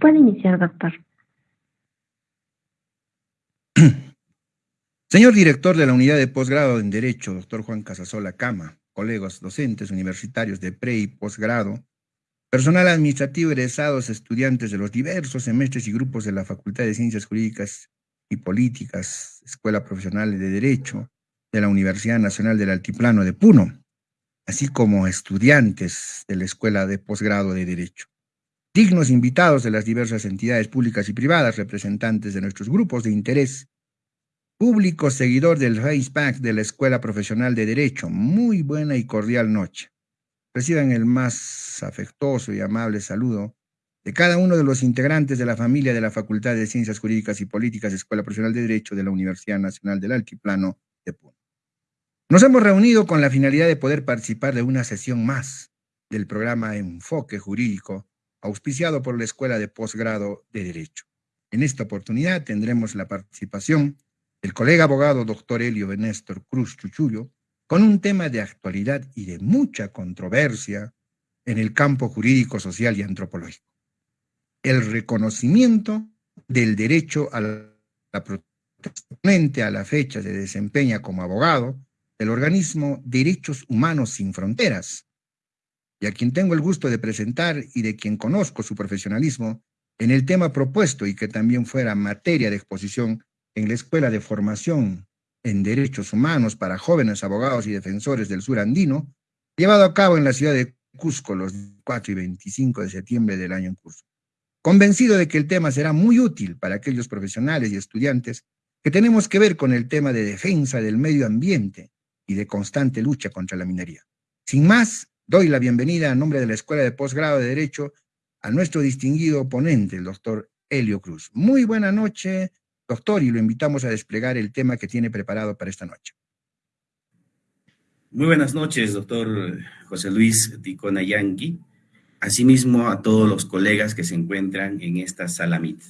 Puede iniciar, doctor. Señor director de la Unidad de Posgrado en Derecho, doctor Juan Casasola Cama, colegas docentes universitarios de pre y posgrado, personal administrativo egresados, estudiantes de los diversos semestres y grupos de la Facultad de Ciencias Jurídicas y Políticas, Escuela Profesional de Derecho de la Universidad Nacional del Altiplano de Puno, así como estudiantes de la Escuela de Posgrado de Derecho. Dignos invitados de las diversas entidades públicas y privadas, representantes de nuestros grupos de interés, público seguidor del FacePack de la Escuela Profesional de Derecho, muy buena y cordial noche. Reciban el más afectuoso y amable saludo de cada uno de los integrantes de la familia de la Facultad de Ciencias Jurídicas y Políticas, Escuela Profesional de Derecho de la Universidad Nacional del Altiplano de Puno. Nos hemos reunido con la finalidad de poder participar de una sesión más del programa Enfoque Jurídico, auspiciado por la Escuela de Posgrado de Derecho. En esta oportunidad tendremos la participación del colega abogado doctor Elio Benéstor Cruz Chuchullo, con un tema de actualidad y de mucha controversia en el campo jurídico, social y antropológico. El reconocimiento del derecho a la protesta a la fecha se desempeña como abogado del organismo Derechos Humanos Sin Fronteras, y a quien tengo el gusto de presentar y de quien conozco su profesionalismo en el tema propuesto y que también fuera materia de exposición en la Escuela de Formación en Derechos Humanos para Jóvenes Abogados y Defensores del Sur Andino, llevado a cabo en la ciudad de Cusco los 4 y 25 de septiembre del año en curso. Convencido de que el tema será muy útil para aquellos profesionales y estudiantes que tenemos que ver con el tema de defensa del medio ambiente y de constante lucha contra la minería. Sin más, doy la bienvenida a nombre de la Escuela de Posgrado de Derecho a nuestro distinguido ponente, el doctor Helio Cruz. Muy buena noche, doctor, y lo invitamos a desplegar el tema que tiene preparado para esta noche. Muy buenas noches, doctor José Luis Ticona Yanqui. Asimismo, a todos los colegas que se encuentran en esta sala MIT.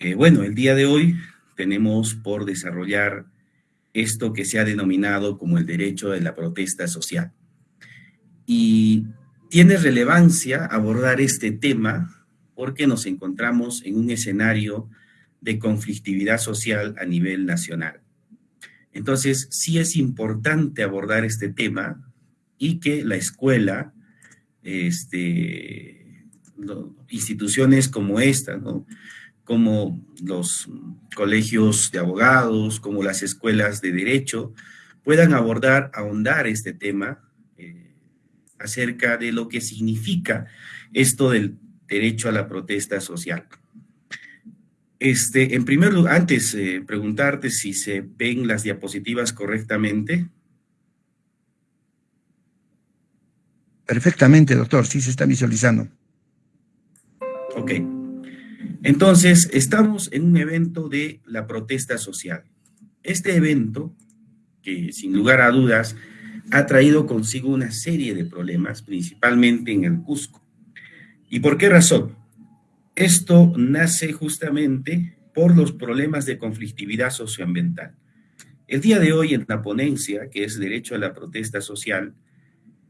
Eh, bueno, el día de hoy tenemos por desarrollar esto que se ha denominado como el derecho de la protesta social. Y tiene relevancia abordar este tema porque nos encontramos en un escenario de conflictividad social a nivel nacional. Entonces, sí es importante abordar este tema y que la escuela, este, instituciones como esta, como los colegios de abogados, como las escuelas de derecho, puedan abordar, ahondar este tema acerca de lo que significa esto del derecho a la protesta social. Este, en primer lugar, antes eh, preguntarte si se ven las diapositivas correctamente. Perfectamente, doctor, sí se está visualizando. Ok. Entonces, estamos en un evento de la protesta social. Este evento, que sin lugar a dudas ha traído consigo una serie de problemas, principalmente en el Cusco. ¿Y por qué razón? Esto nace justamente por los problemas de conflictividad socioambiental. El día de hoy en la ponencia, que es Derecho a la Protesta Social,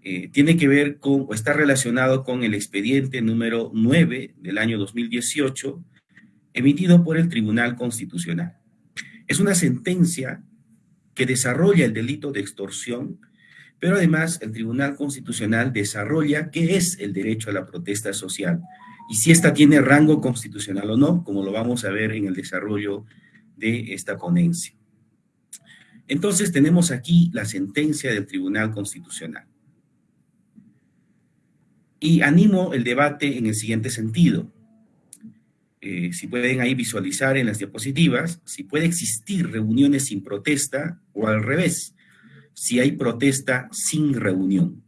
eh, tiene que ver con, o está relacionado con el expediente número 9 del año 2018, emitido por el Tribunal Constitucional. Es una sentencia que desarrolla el delito de extorsión, pero además el Tribunal Constitucional desarrolla qué es el derecho a la protesta social, y si esta tiene rango constitucional o no, como lo vamos a ver en el desarrollo de esta ponencia. Entonces tenemos aquí la sentencia del Tribunal Constitucional. Y animo el debate en el siguiente sentido. Eh, si pueden ahí visualizar en las diapositivas, si puede existir reuniones sin protesta o al revés, si hay protesta sin reunión.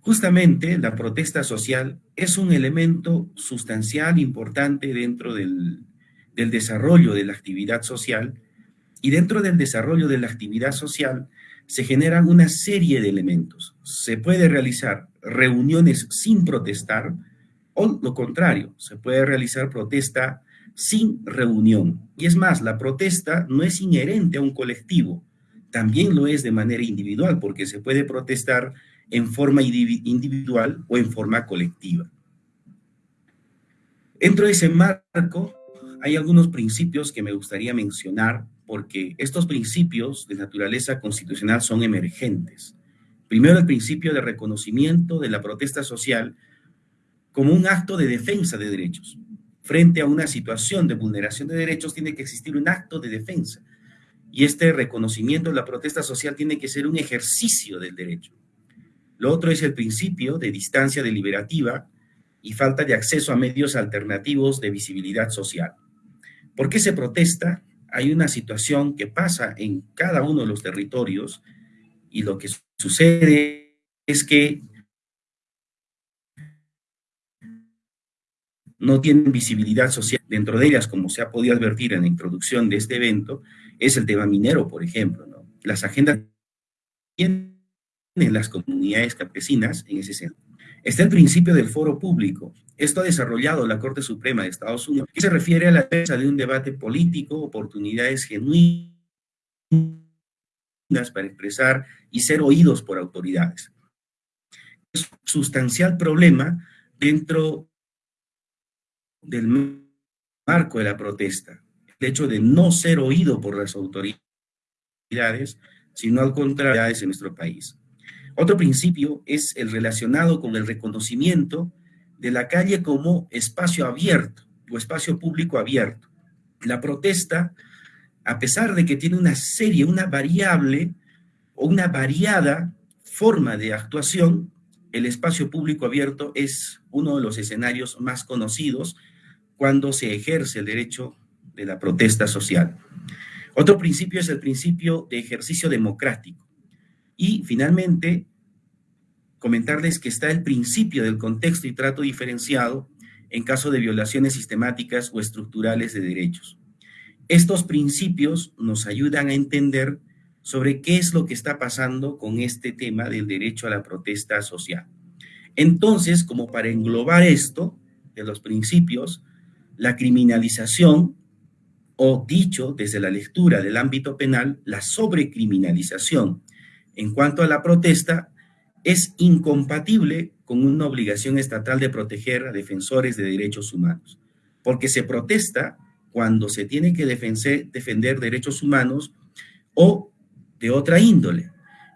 Justamente la protesta social es un elemento sustancial, importante dentro del, desarrollo de la actividad social y dentro del desarrollo de la actividad social se generan una serie de elementos. Se puede realizar reuniones sin protestar o lo contrario, se puede realizar protesta sin reunión. Y es más, la protesta no es inherente a un colectivo, también lo es de manera individual porque se puede protestar en forma individual o en forma colectiva. Dentro de ese marco hay algunos principios que me gustaría mencionar porque estos principios de naturaleza constitucional son emergentes. Primero, el principio de reconocimiento de la protesta social como un acto de defensa de derechos. Frente a una situación de vulneración de derechos tiene que existir un acto de defensa. Y este reconocimiento de la protesta social tiene que ser un ejercicio del derecho. Lo otro es el principio de distancia deliberativa y falta de acceso a medios alternativos de visibilidad social. ¿Por qué se protesta? Hay una situación que pasa en cada uno de los territorios y lo que sucede es que no tienen visibilidad social. Dentro de ellas, como se ha podido advertir en la introducción de este evento, es el tema minero, por ejemplo. ¿no? Las agendas tienen las comunidades campesinas en ese sentido. Está el principio del foro público. Esto ha desarrollado la Corte Suprema de Estados Unidos, que se refiere a la defensa de un debate político, oportunidades genuinas para expresar y ser oídos por autoridades. Es un sustancial problema dentro del marco de la protesta, el hecho de no ser oído por las autoridades, sino al contrario en nuestro país. Otro principio es el relacionado con el reconocimiento de la calle como espacio abierto o espacio público abierto. La protesta, a pesar de que tiene una serie, una variable o una variada forma de actuación, el espacio público abierto es uno de los escenarios más conocidos cuando se ejerce el derecho de la protesta social. Otro principio es el principio de ejercicio democrático. Y finalmente, comentarles que está el principio del contexto y trato diferenciado en caso de violaciones sistemáticas o estructurales de derechos. Estos principios nos ayudan a entender sobre qué es lo que está pasando con este tema del derecho a la protesta social. Entonces, como para englobar esto de los principios, la criminalización, o dicho desde la lectura del ámbito penal, la sobrecriminalización. En cuanto a la protesta es incompatible con una obligación estatal de proteger a defensores de derechos humanos, porque se protesta cuando se tiene que defender, derechos humanos o de otra índole,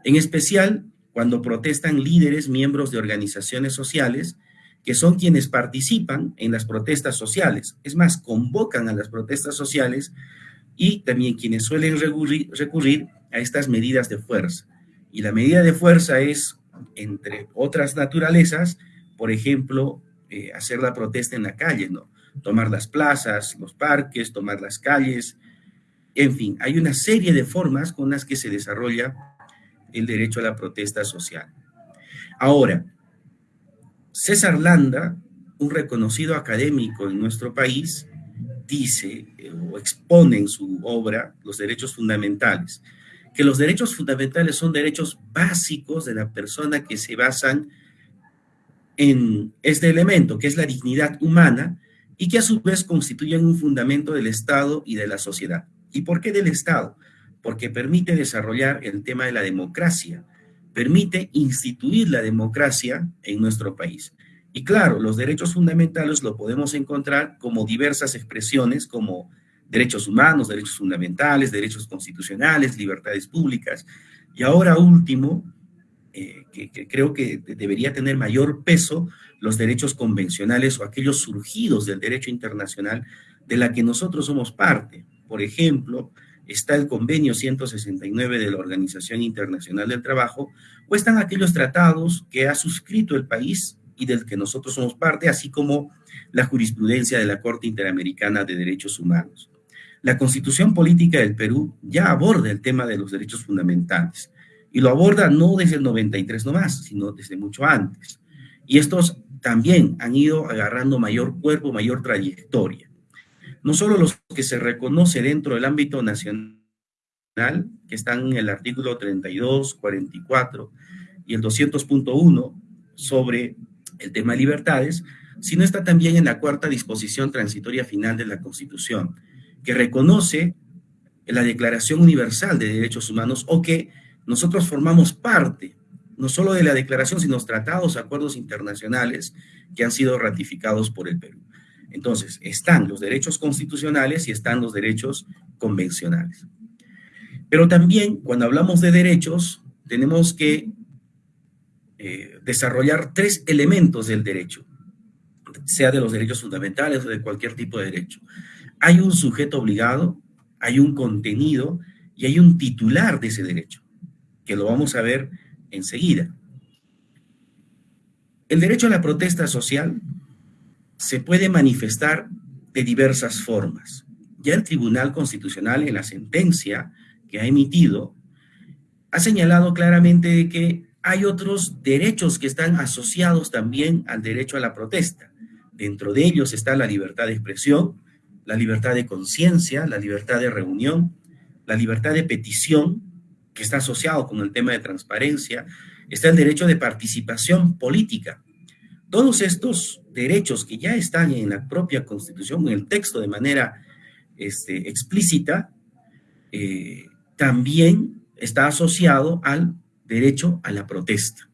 en especial cuando protestan líderes, miembros de organizaciones sociales, que son quienes participan en las protestas sociales. Es más, convocan a las protestas sociales y también quienes suelen recurrir, a estas medidas de fuerza. Y la medida de fuerza es, entre otras naturalezas, por ejemplo, eh, hacer la protesta en la calle, ¿no? Tomar las plazas, los parques, tomar las calles, en fin, hay una serie de formas con las que se desarrolla el derecho a la protesta social. Ahora, César Landa, un reconocido académico en nuestro país, dice eh, o expone en su obra los derechos fundamentales, que los derechos fundamentales son derechos básicos de la persona que se basan en este elemento, que es la dignidad humana, y que a su vez constituyen un fundamento del Estado y de la sociedad. ¿Y por qué del Estado? Porque permite desarrollar el tema de la democracia, permite instituir la democracia en nuestro país. Y claro, los derechos fundamentales lo podemos encontrar como diversas expresiones, como derechos humanos, derechos fundamentales, derechos constitucionales, libertades públicas. Y ahora último, eh, que, creo que debería tener mayor peso, los derechos convencionales o aquellos surgidos del derecho internacional de la que nosotros somos parte. Por ejemplo, está el convenio 169 de la Organización Internacional del Trabajo, o están aquellos tratados que ha suscrito el país y del que nosotros somos parte, así como la jurisprudencia de la Corte Interamericana de Derechos Humanos. La Constitución Política del Perú ya aborda el tema de los derechos fundamentales y lo aborda no desde el 93 nomás, sino desde mucho antes. Y estos también han ido agarrando mayor cuerpo, mayor trayectoria no solo los que se reconoce dentro del ámbito nacional, que están en el artículo 32, 44 y el 200.1 sobre el tema de libertades, sino está también en la cuarta disposición transitoria final de la Constitución, que reconoce la Declaración Universal de Derechos Humanos o que nosotros formamos parte no solo de la declaración, sino tratados, acuerdos internacionales que han sido ratificados por el Perú. Entonces, están los derechos constitucionales y están los derechos convencionales. Pero también, cuando hablamos de derechos, tenemos que eh, desarrollar tres elementos del derecho, sea de los derechos fundamentales o de cualquier tipo de derecho. Hay un sujeto obligado, hay un contenido y hay un titular de ese derecho, que lo vamos a ver enseguida. El derecho a la protesta social se puede manifestar de diversas formas. Ya el Tribunal Constitucional en la sentencia que ha emitido ha señalado claramente que hay otros derechos que están asociados también al derecho a la protesta. Dentro de ellos está la libertad de expresión, la libertad de conciencia, la libertad de reunión, la libertad de petición, que está asociado con el tema de transparencia, está el derecho de participación política, todos estos derechos que ya están en la propia Constitución, en el texto de manera este, explícita, eh, también está asociado al derecho a la protesta,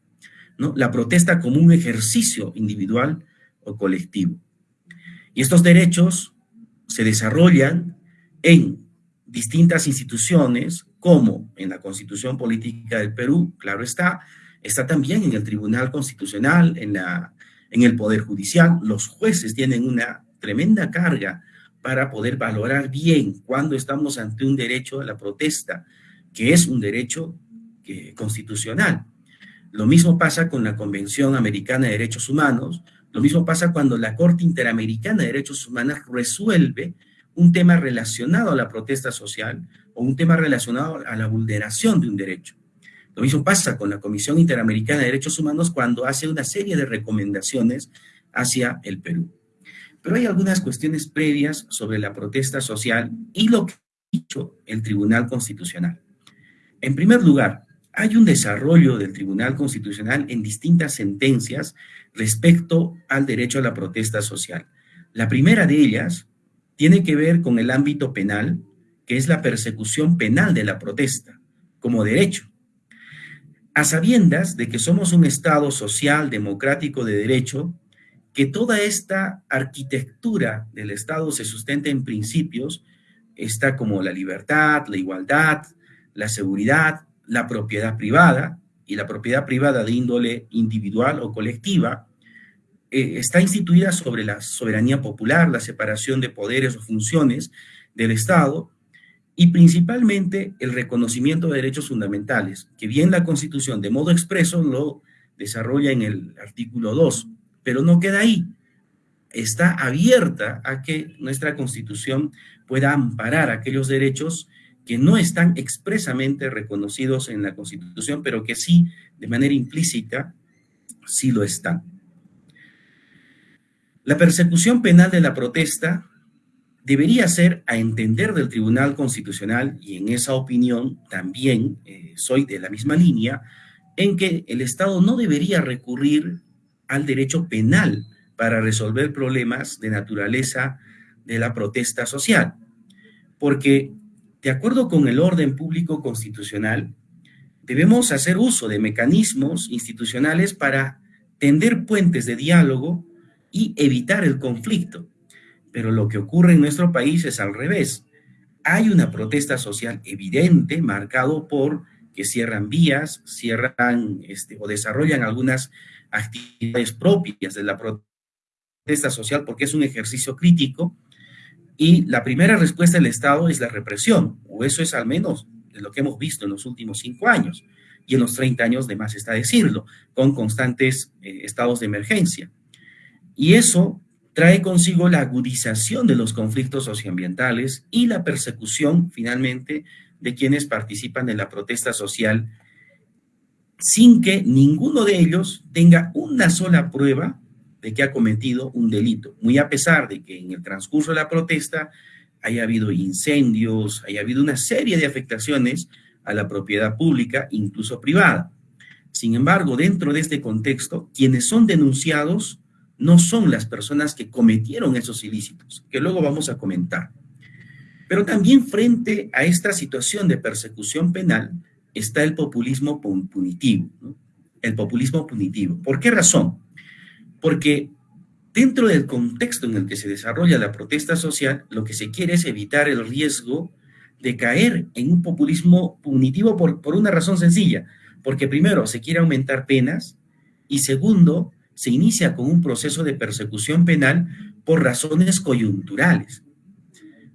¿no? La protesta como un ejercicio individual o colectivo. Y estos derechos se desarrollan en distintas instituciones, como en la Constitución Política del Perú, claro está, está también en el Tribunal Constitucional, en la en el Poder Judicial, los jueces tienen una tremenda carga para poder valorar bien cuando estamos ante un derecho a la protesta, que es un derecho constitucional. Lo mismo pasa con la Convención Americana de Derechos Humanos, lo mismo pasa cuando la Corte Interamericana de Derechos Humanos resuelve un tema relacionado a la protesta social o un tema relacionado a la vulneración de un derecho. Lo mismo pasa con la Comisión Interamericana de Derechos Humanos cuando hace una serie de recomendaciones hacia el Perú. Pero hay algunas cuestiones previas sobre la protesta social y lo que ha dicho el Tribunal Constitucional. En primer lugar, hay un desarrollo del Tribunal Constitucional en distintas sentencias respecto al derecho a la protesta social. La primera de ellas tiene que ver con el ámbito penal, que es la persecución penal de la protesta como derecho a sabiendas de que somos un Estado social, democrático, de derecho, que toda esta arquitectura del Estado se sustenta en principios, está como la libertad, la igualdad, la seguridad, la propiedad privada, y la propiedad privada de índole individual o colectiva, eh, está instituida sobre la soberanía popular, la separación de poderes o funciones del Estado, y principalmente el reconocimiento de derechos fundamentales, que bien la Constitución de modo expreso lo desarrolla en el artículo 2, pero no queda ahí. Está abierta a que nuestra Constitución pueda amparar aquellos derechos que no están expresamente reconocidos en la Constitución, pero que sí, de manera implícita, sí lo están. La persecución penal de la protesta debería ser a entender del Tribunal Constitucional, y en esa opinión también eh, soy de la misma línea, en que el Estado no debería recurrir al derecho penal para resolver problemas de naturaleza de la protesta social. Porque, de acuerdo con el orden público constitucional, debemos hacer uso de mecanismos institucionales para tender puentes de diálogo y evitar el conflicto pero lo que ocurre en nuestro país es al revés. Hay una protesta social evidente, marcado por que cierran vías, cierran este, o desarrollan algunas actividades propias de la protesta social porque es un ejercicio crítico y la primera respuesta del Estado es la represión, o eso es al menos lo que hemos visto en los últimos cinco años y en los 30 años de más está decirlo, con constantes eh, estados de emergencia. Y eso trae consigo la agudización de los conflictos socioambientales y la persecución, finalmente, de quienes participan en la protesta social sin que ninguno de ellos tenga una sola prueba de que ha cometido un delito, muy a pesar de que en el transcurso de la protesta haya habido incendios, haya habido una serie de afectaciones a la propiedad pública, incluso privada. Sin embargo, dentro de este contexto, quienes son denunciados no son las personas que cometieron esos ilícitos, que luego vamos a comentar. Pero también frente a esta situación de persecución penal está el populismo punitivo. El populismo punitivo. ¿Por qué razón? Porque dentro del contexto en el que se desarrolla la protesta social, lo que se quiere es evitar el riesgo de caer en un populismo punitivo por, por una razón sencilla, porque primero se quiere aumentar penas y segundo, se inicia con un proceso de persecución penal por razones coyunturales.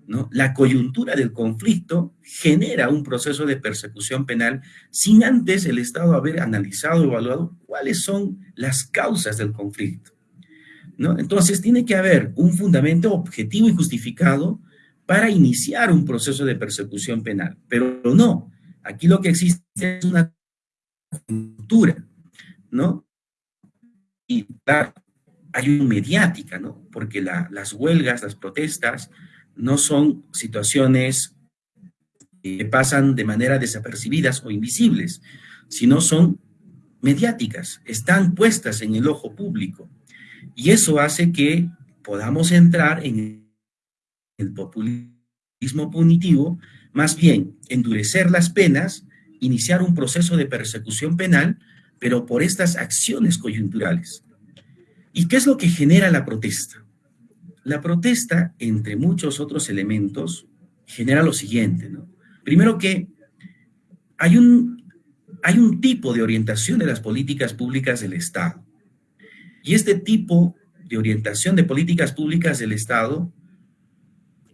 ¿no? La coyuntura del conflicto genera un proceso de persecución penal sin antes el Estado haber analizado, evaluado cuáles son las causas del conflicto. ¿no? Entonces tiene que haber un fundamento objetivo y justificado para iniciar un proceso de persecución penal, pero no, aquí lo que existe es una coyuntura, ¿no? Y claro, hay una mediática, ¿no? Porque las huelgas, las protestas, no son situaciones que pasan de manera desapercibidas o invisibles, sino son mediáticas, están puestas en el ojo público. Y eso hace que podamos entrar en el populismo punitivo, más bien endurecer las penas, iniciar un proceso de persecución penal, pero por estas acciones coyunturales. ¿Y qué es lo que genera la protesta? La protesta, entre muchos otros elementos, genera lo siguiente. Primero que hay un, hay un tipo de orientación de las políticas públicas del Estado. Y este tipo de orientación de políticas públicas del Estado,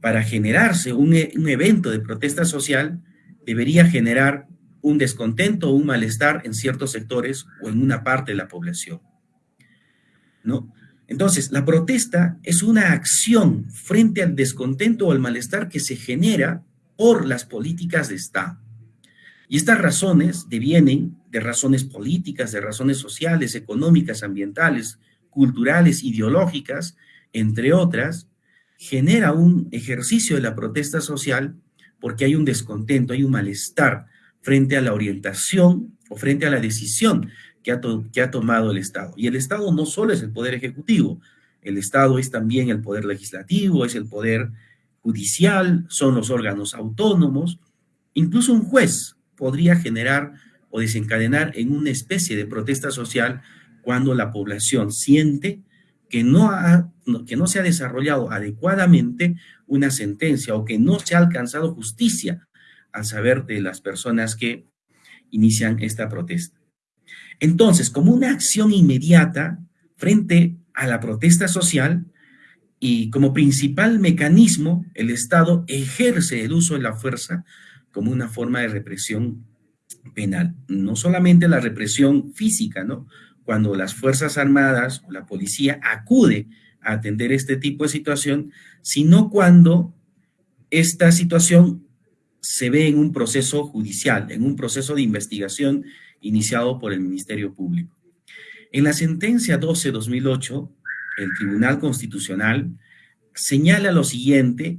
para generarse un, un evento de protesta social, debería generar un descontento o un malestar en ciertos sectores o en una parte de la población. ¿no? Entonces, la protesta es una acción frente al descontento o al malestar que se genera por las políticas de Estado. Y estas razones devienen de razones políticas, de razones sociales, económicas, ambientales, culturales, ideológicas, entre otras, genera un ejercicio de la protesta social porque hay un descontento, hay un malestar frente a la orientación o frente a la decisión que ha, que ha tomado el Estado. Y el Estado no solo es el poder ejecutivo, el Estado es también el poder legislativo, es el poder judicial, son los órganos autónomos. Incluso un juez podría generar o desencadenar en una especie de protesta social cuando la población siente que no, ha, que no se ha desarrollado adecuadamente una sentencia o que no se ha alcanzado justicia al saber de las personas que inician esta protesta. Entonces, como una acción inmediata frente a la protesta social y como principal mecanismo, el Estado ejerce el uso de la fuerza como una forma de represión penal. No solamente la represión física, ¿no? Cuando las Fuerzas Armadas o la policía acude a atender este tipo de situación, sino cuando esta situación se ve en un proceso judicial, en un proceso de investigación iniciado por el Ministerio Público. En la sentencia 12-2008, el Tribunal Constitucional señala lo siguiente,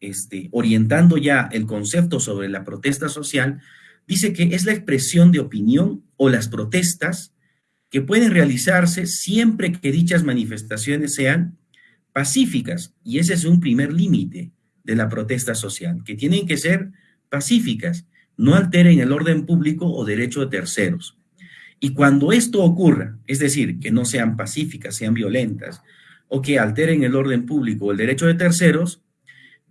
este, orientando ya el concepto sobre la protesta social, dice que es la expresión de opinión o las protestas que pueden realizarse siempre que dichas manifestaciones sean pacíficas, y ese es un primer límite de la protesta social, que tienen que ser pacíficas, no alteren el orden público o derecho de terceros. Y cuando esto ocurra, es decir, que no sean pacíficas, sean violentas, o que alteren el orden público o el derecho de terceros,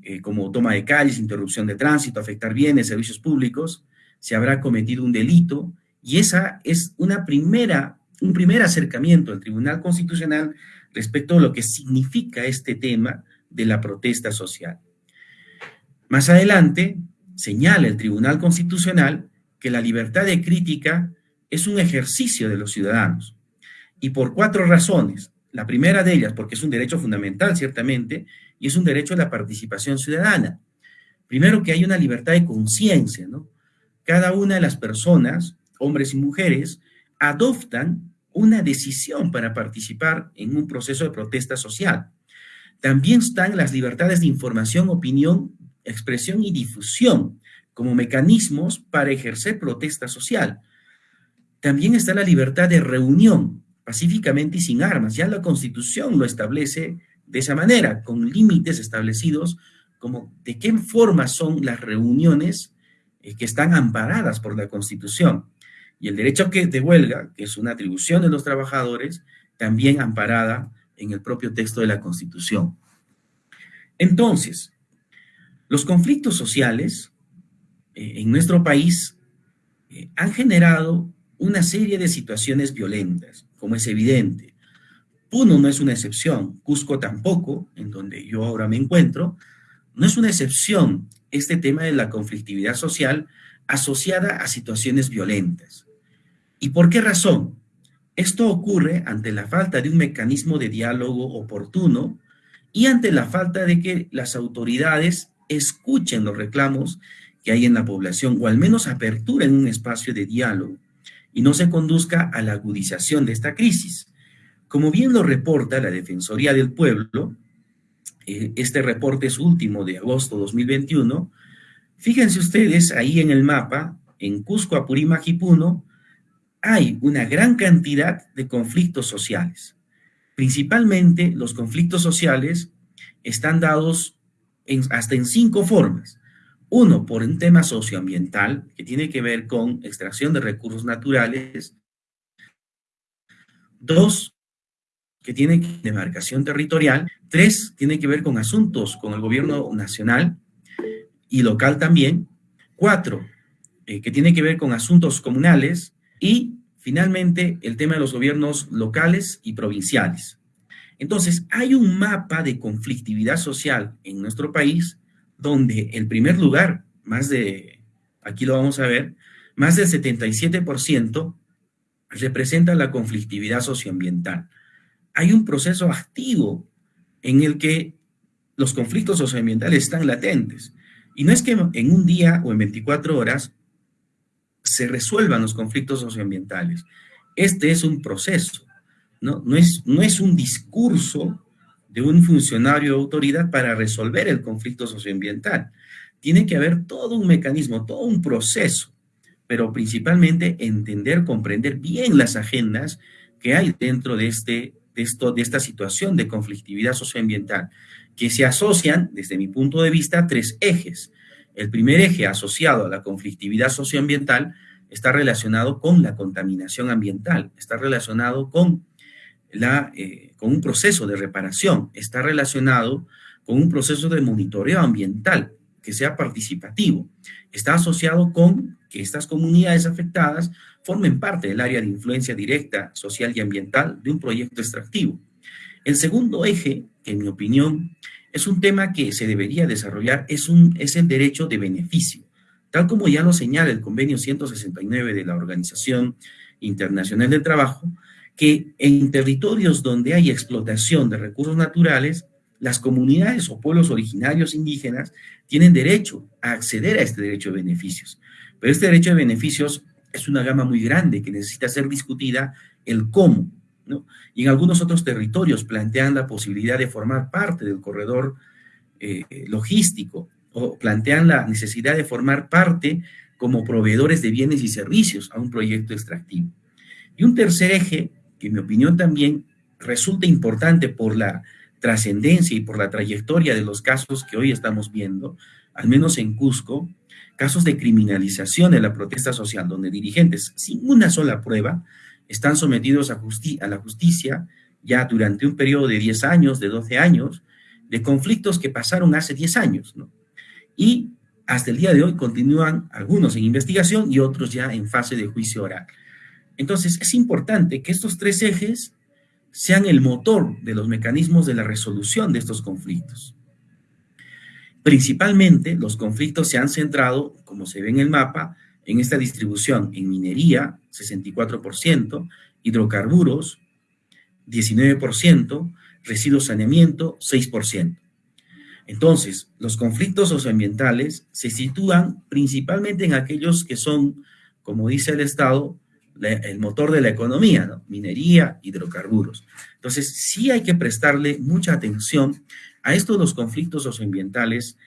eh, como toma de calles, interrupción de tránsito, afectar bienes, servicios públicos, se habrá cometido un delito y esa es una primera, un primer acercamiento al Tribunal Constitucional respecto a lo que significa este tema de la protesta social. Más adelante, señala el Tribunal Constitucional que la libertad de crítica es un ejercicio de los ciudadanos. Y por cuatro razones. La primera de ellas, porque es un derecho fundamental, ciertamente, y es un derecho a la participación ciudadana. Primero, que hay una libertad de conciencia, ¿no? Cada una de las personas, hombres y mujeres, adoptan una decisión para participar en un proceso de protesta social. También están las libertades de información, opinión expresión y difusión como mecanismos para ejercer protesta social. También está la libertad de reunión, pacíficamente y sin armas. Ya la Constitución lo establece de esa manera, con límites establecidos como de qué forma son las reuniones eh, que están amparadas por la Constitución. Y el derecho de huelga, que es una atribución de los trabajadores, también amparada en el propio texto de la Constitución. Entonces, los conflictos sociales eh, en nuestro país eh, han generado una serie de situaciones violentas, como es evidente. Puno no es una excepción, Cusco tampoco, en donde yo ahora me encuentro, no es una excepción este tema de la conflictividad social asociada a situaciones violentas. ¿Y por qué razón? Esto ocurre ante la falta de un mecanismo de diálogo oportuno y ante la falta de que las autoridades escuchen los reclamos que hay en la población o al menos aperturen un espacio de diálogo y no se conduzca a la agudización de esta crisis. Como bien lo reporta la Defensoría del Pueblo, eh, este reporte es último de agosto 2021, fíjense ustedes ahí en el mapa, en Cusco, Apurímac y Puno, hay una gran cantidad de conflictos sociales. Principalmente los conflictos sociales están dados hasta en cinco formas. Uno, por un tema socioambiental, que tiene que ver con extracción de recursos naturales. Dos, que tiene demarcación territorial. Tres, tiene que ver con asuntos con el gobierno nacional y local también. Cuatro, eh, que tiene que ver con asuntos comunales. Y finalmente, el tema de los gobiernos locales y provinciales. Entonces, hay un mapa de conflictividad social en nuestro país donde el primer lugar, más de, aquí lo vamos a ver, más del 77% representa la conflictividad socioambiental. Hay un proceso activo en el que los conflictos socioambientales están latentes. Y no es que en un día o en 24 horas se resuelvan los conflictos socioambientales. Este es un proceso, ¿no? No es, no es un discurso de un funcionario de autoridad para resolver el conflicto socioambiental. Tiene que haber todo un mecanismo, todo un proceso, pero principalmente entender, comprender bien las agendas que hay dentro de, este, de, esto, de esta situación de conflictividad socioambiental, que se asocian, desde mi punto de vista, tres ejes. El primer eje asociado a la conflictividad socioambiental está relacionado con la contaminación ambiental, está relacionado con la, eh, con un proceso de reparación, está relacionado con un proceso de monitoreo ambiental que sea participativo. Está asociado con que estas comunidades afectadas formen parte del área de influencia directa, social y ambiental de un proyecto extractivo. El segundo eje, que en mi opinión es un tema que se debería desarrollar, es, un, es el derecho de beneficio. Tal como ya lo señala el convenio 169 de la Organización Internacional del Trabajo, que en territorios donde hay explotación de recursos naturales, las comunidades o pueblos originarios indígenas tienen derecho a acceder a este derecho de beneficios. Pero este derecho de beneficios es una gama muy grande que necesita ser discutida el cómo, ¿no? Y en algunos otros territorios plantean la posibilidad de formar parte del corredor eh, logístico o plantean la necesidad de formar parte como proveedores de bienes y servicios a un proyecto extractivo. Y un tercer eje que mi opinión también resulta importante por la trascendencia y por la trayectoria de los casos que hoy estamos viendo, al menos en Cusco, casos de criminalización de la protesta social, donde dirigentes sin una sola prueba están sometidos a, a la justicia ya durante un periodo de 10 años, de 12 años, de conflictos que pasaron hace 10 años, ¿no? Y hasta el día de hoy continúan algunos en investigación y otros ya en fase de juicio oral. Entonces, es importante que estos tres ejes sean el motor de los mecanismos de la resolución de estos conflictos. Principalmente, los conflictos se han centrado, como se ve en el mapa, en esta distribución en minería, 64%, hidrocarburos, 19%, residuos saneamiento, 6%. Entonces, los conflictos socioambientales se sitúan principalmente en aquellos que son, como dice el Estado, el motor de la economía, ¿no? minería, hidrocarburos. Entonces, sí hay que prestarle mucha atención a estos los conflictos socioambientales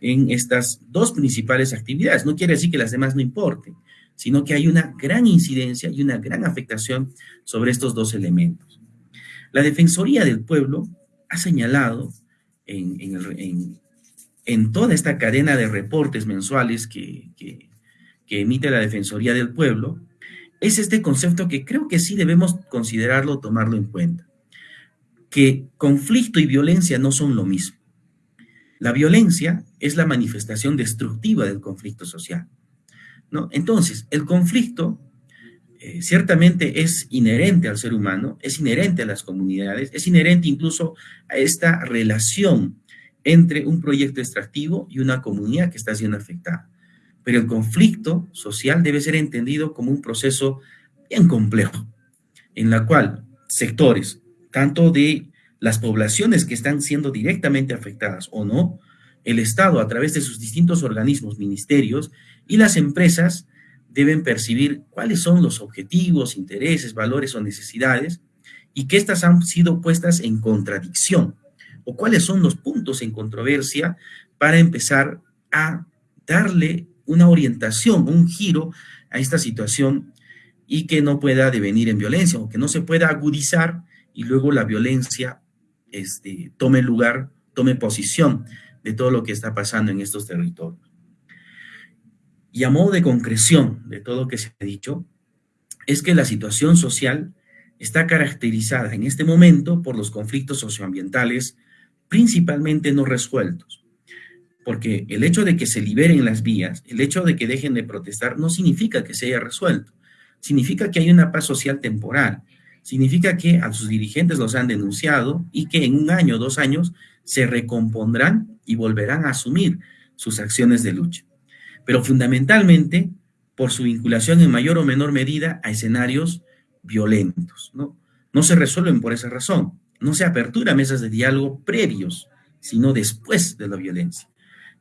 en estas dos principales actividades. No quiere decir que las demás no importen, sino que hay una gran incidencia y una gran afectación sobre estos dos elementos. La Defensoría del Pueblo ha señalado en, en, toda esta cadena de reportes mensuales que, que emite la Defensoría del Pueblo, es este concepto que creo que sí debemos considerarlo, tomarlo en cuenta. que conflicto y violencia no son lo mismo. La violencia es la manifestación destructiva del conflicto social. ¿no? Entonces, el conflicto eh, ciertamente es inherente al ser humano, es inherente a las comunidades, es inherente incluso a esta relación entre un proyecto extractivo y una comunidad que está siendo afectada. Pero el conflicto social debe ser entendido como un proceso bien complejo, en la cual sectores, tanto de las poblaciones que están siendo directamente afectadas o no, el Estado a través de sus distintos organismos, ministerios y las empresas deben percibir cuáles son los objetivos, intereses, valores o necesidades y que éstas han sido puestas en contradicción o cuáles son los puntos en controversia para empezar a darle una orientación, un giro a esta situación y que no pueda devenir en violencia o que no se pueda agudizar y luego la violencia este, tome lugar, tome posición de todo lo que está pasando en estos territorios. Y a modo de concreción de todo lo que se ha dicho, es que la situación social está caracterizada en este momento por los conflictos socioambientales principalmente no resueltos. Porque el hecho de que se liberen las vías, el hecho de que dejen de protestar, no significa que se haya resuelto. Significa que hay una paz social temporal. Significa que a sus dirigentes los han denunciado y que en un año, dos años, se recompondrán y volverán a asumir sus acciones de lucha. Pero fundamentalmente por su vinculación en mayor o menor medida a escenarios violentos. No, no se resuelven por esa razón. No se apertura mesas de diálogo previos, sino después de la violencia.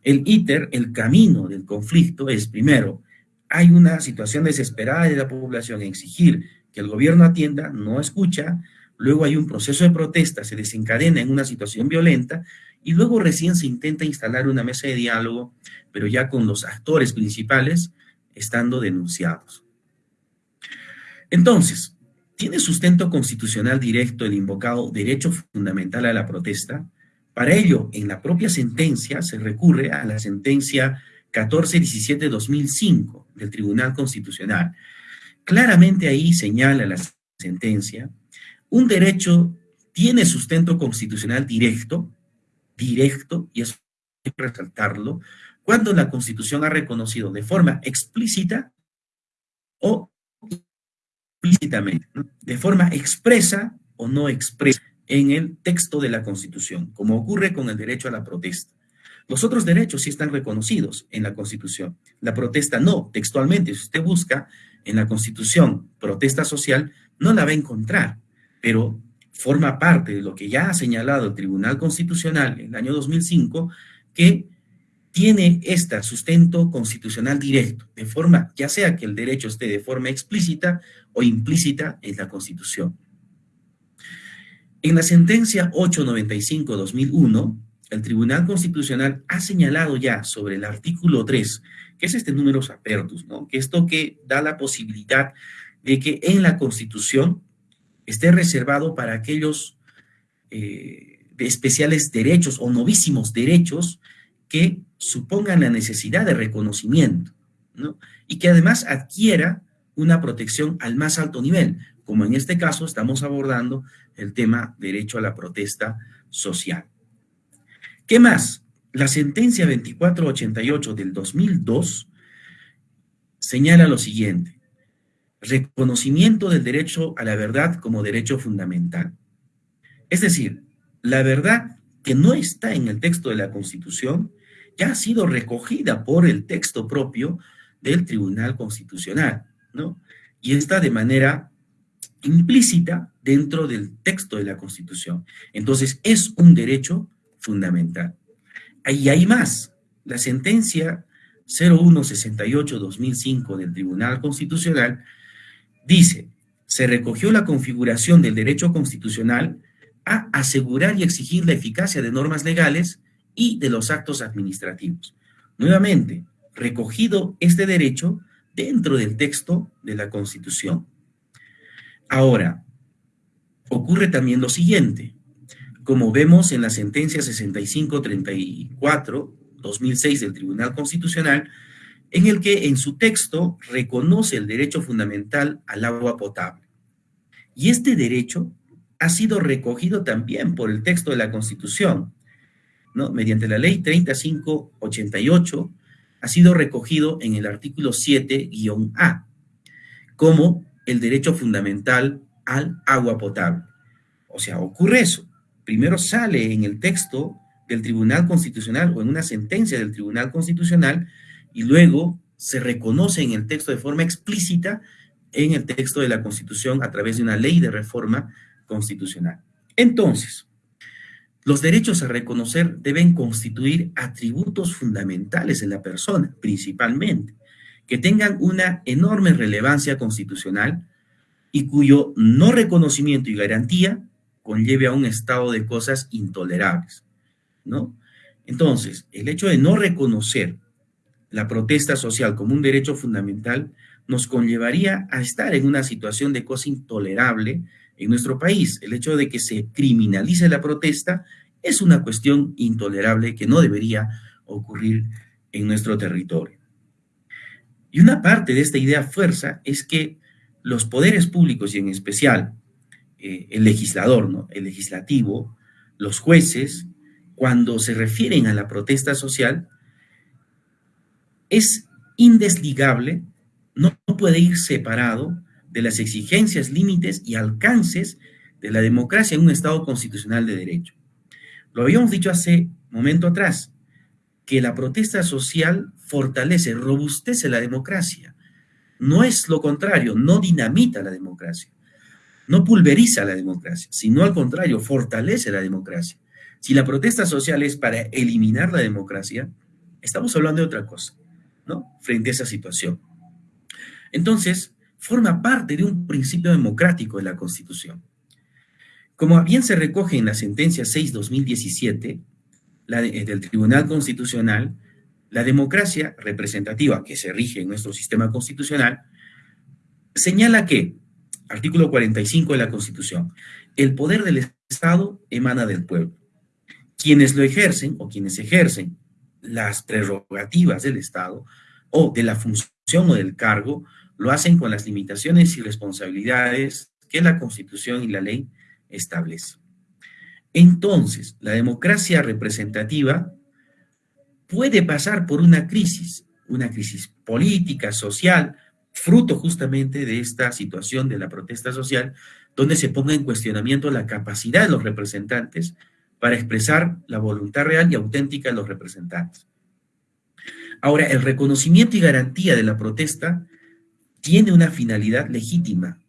El ITER, el camino del conflicto, es primero, hay una situación desesperada de la población, exigir que el gobierno atienda, no escucha, luego hay un proceso de protesta, se desencadena en una situación violenta y luego recién se intenta instalar una mesa de diálogo, pero ya con los actores principales estando denunciados. Entonces, ¿tiene sustento constitucional directo el invocado derecho fundamental a la protesta? Para ello, en la propia sentencia se recurre a la sentencia 1417-2005 del Tribunal Constitucional. Claramente ahí señala la sentencia un derecho tiene sustento constitucional directo, directo, y eso hay que resaltarlo, cuando la Constitución ha reconocido de forma explícita o implícitamente, de forma expresa o no expresa en el texto de la Constitución, como ocurre con el derecho a la protesta. Los otros derechos sí están reconocidos en la Constitución. La protesta no, textualmente, si usted busca en la Constitución protesta social, no la va a encontrar pero forma parte de lo que ya ha señalado el Tribunal Constitucional en el año 2005, que tiene este sustento constitucional directo, de forma, ya sea que el derecho esté de forma explícita o implícita en la Constitución. En la sentencia 895-2001, el Tribunal Constitucional ha señalado ya sobre el artículo 3, que es este número apertus, ¿no? que esto que da la posibilidad de que en la Constitución esté reservado para aquellos eh, de especiales derechos o novísimos derechos que supongan la necesidad de reconocimiento, ¿no? Y que además adquiera una protección al más alto nivel, como en este caso estamos abordando el tema derecho a la protesta social. ¿Qué más? La sentencia 2488 del 2002 señala lo siguiente reconocimiento del derecho a la verdad como derecho fundamental. Es decir, la verdad que no está en el texto de la Constitución ya ha sido recogida por el texto propio del Tribunal Constitucional, ¿no? Y está de manera implícita dentro del texto de la Constitución. Entonces, es un derecho fundamental. Ahí hay más. La sentencia 0168-2005 del Tribunal Constitucional Dice, se recogió la configuración del derecho constitucional a asegurar y exigir la eficacia de normas legales y de los actos administrativos. Nuevamente, recogido este derecho dentro del texto de la Constitución. Ahora, ocurre también lo siguiente. Como vemos en la sentencia 6534-2006 del Tribunal Constitucional, en el que en su texto reconoce el derecho fundamental al agua potable. Y este derecho ha sido recogido también por el texto de la Constitución, ¿no? Mediante la ley 3588 ha sido recogido en el artículo 7-A como el derecho fundamental al agua potable. O sea, ocurre eso. Primero sale en el texto del Tribunal Constitucional o en una sentencia del Tribunal Constitucional y luego se reconoce en el texto de forma explícita en el texto de la Constitución a través de una ley de reforma constitucional. Entonces, los derechos a reconocer deben constituir atributos fundamentales en la persona, principalmente, que tengan una enorme relevancia constitucional y cuyo no reconocimiento y garantía conlleve a un estado de cosas intolerables, ¿no? Entonces, el hecho de no reconocer la protesta social como un derecho fundamental nos conllevaría a estar en una situación de cosa intolerable en nuestro país. El hecho de que se criminalice la protesta es una cuestión intolerable que no debería ocurrir en nuestro territorio. Y una parte de esta idea fuerza es que los poderes públicos y en especial eh, el legislador, ¿no? el legislativo, los jueces, cuando se refieren a la protesta social, es indesligable, no puede ir separado de las exigencias, límites y alcances de la democracia en un Estado constitucional de derecho. Lo habíamos dicho hace momento atrás, que la protesta social fortalece, robustece la democracia. No es lo contrario, no dinamita la democracia, no pulveriza la democracia, sino al contrario, fortalece la democracia. Si la protesta social es para eliminar la democracia, estamos hablando de otra cosa, ¿no? Frente a esa situación. Entonces, forma parte de un principio democrático de la Constitución. Como bien se recoge en la sentencia 6-2017 eh, del Tribunal Constitucional, la democracia representativa que se rige en nuestro sistema constitucional señala que, artículo 45 de la Constitución, el poder del Estado emana del pueblo. Quienes lo ejercen o quienes ejercen las prerrogativas del Estado o de la función o del cargo lo hacen con las limitaciones y responsabilidades que la Constitución y la ley establecen. Entonces, la democracia representativa puede pasar por una crisis, una crisis política, social, fruto justamente de esta situación de la protesta social, donde se ponga en cuestionamiento la capacidad de los representantes para expresar la voluntad real y auténtica de los representantes. Ahora, el reconocimiento y garantía de la protesta tiene una finalidad legítima.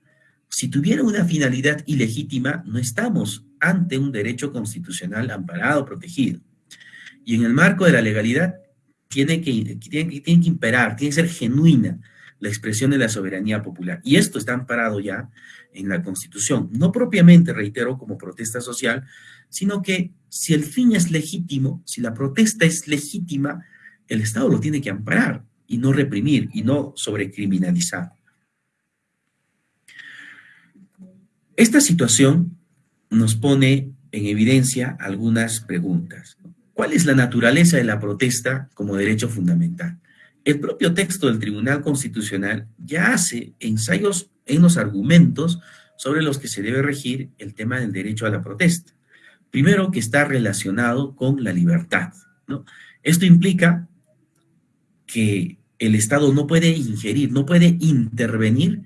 Si tuviera una finalidad ilegítima, no estamos ante un derecho constitucional amparado, protegido. Y en el marco de la legalidad tiene que, imperar, tiene que ser genuina la expresión de la soberanía popular. Y esto está amparado ya en la Constitución. No propiamente, reitero, como protesta social, sino que si el fin es legítimo, si la protesta es legítima, el Estado lo tiene que amparar y no reprimir y no sobrecriminalizar. Esta situación nos pone en evidencia algunas preguntas. ¿Cuál es la naturaleza de la protesta como derecho fundamental? El propio texto del Tribunal Constitucional ya hace ensayos en los argumentos sobre los que se debe regir el tema del derecho a la protesta. Primero, que está relacionado con la libertad. Esto implica que el Estado no puede ingerir, no puede intervenir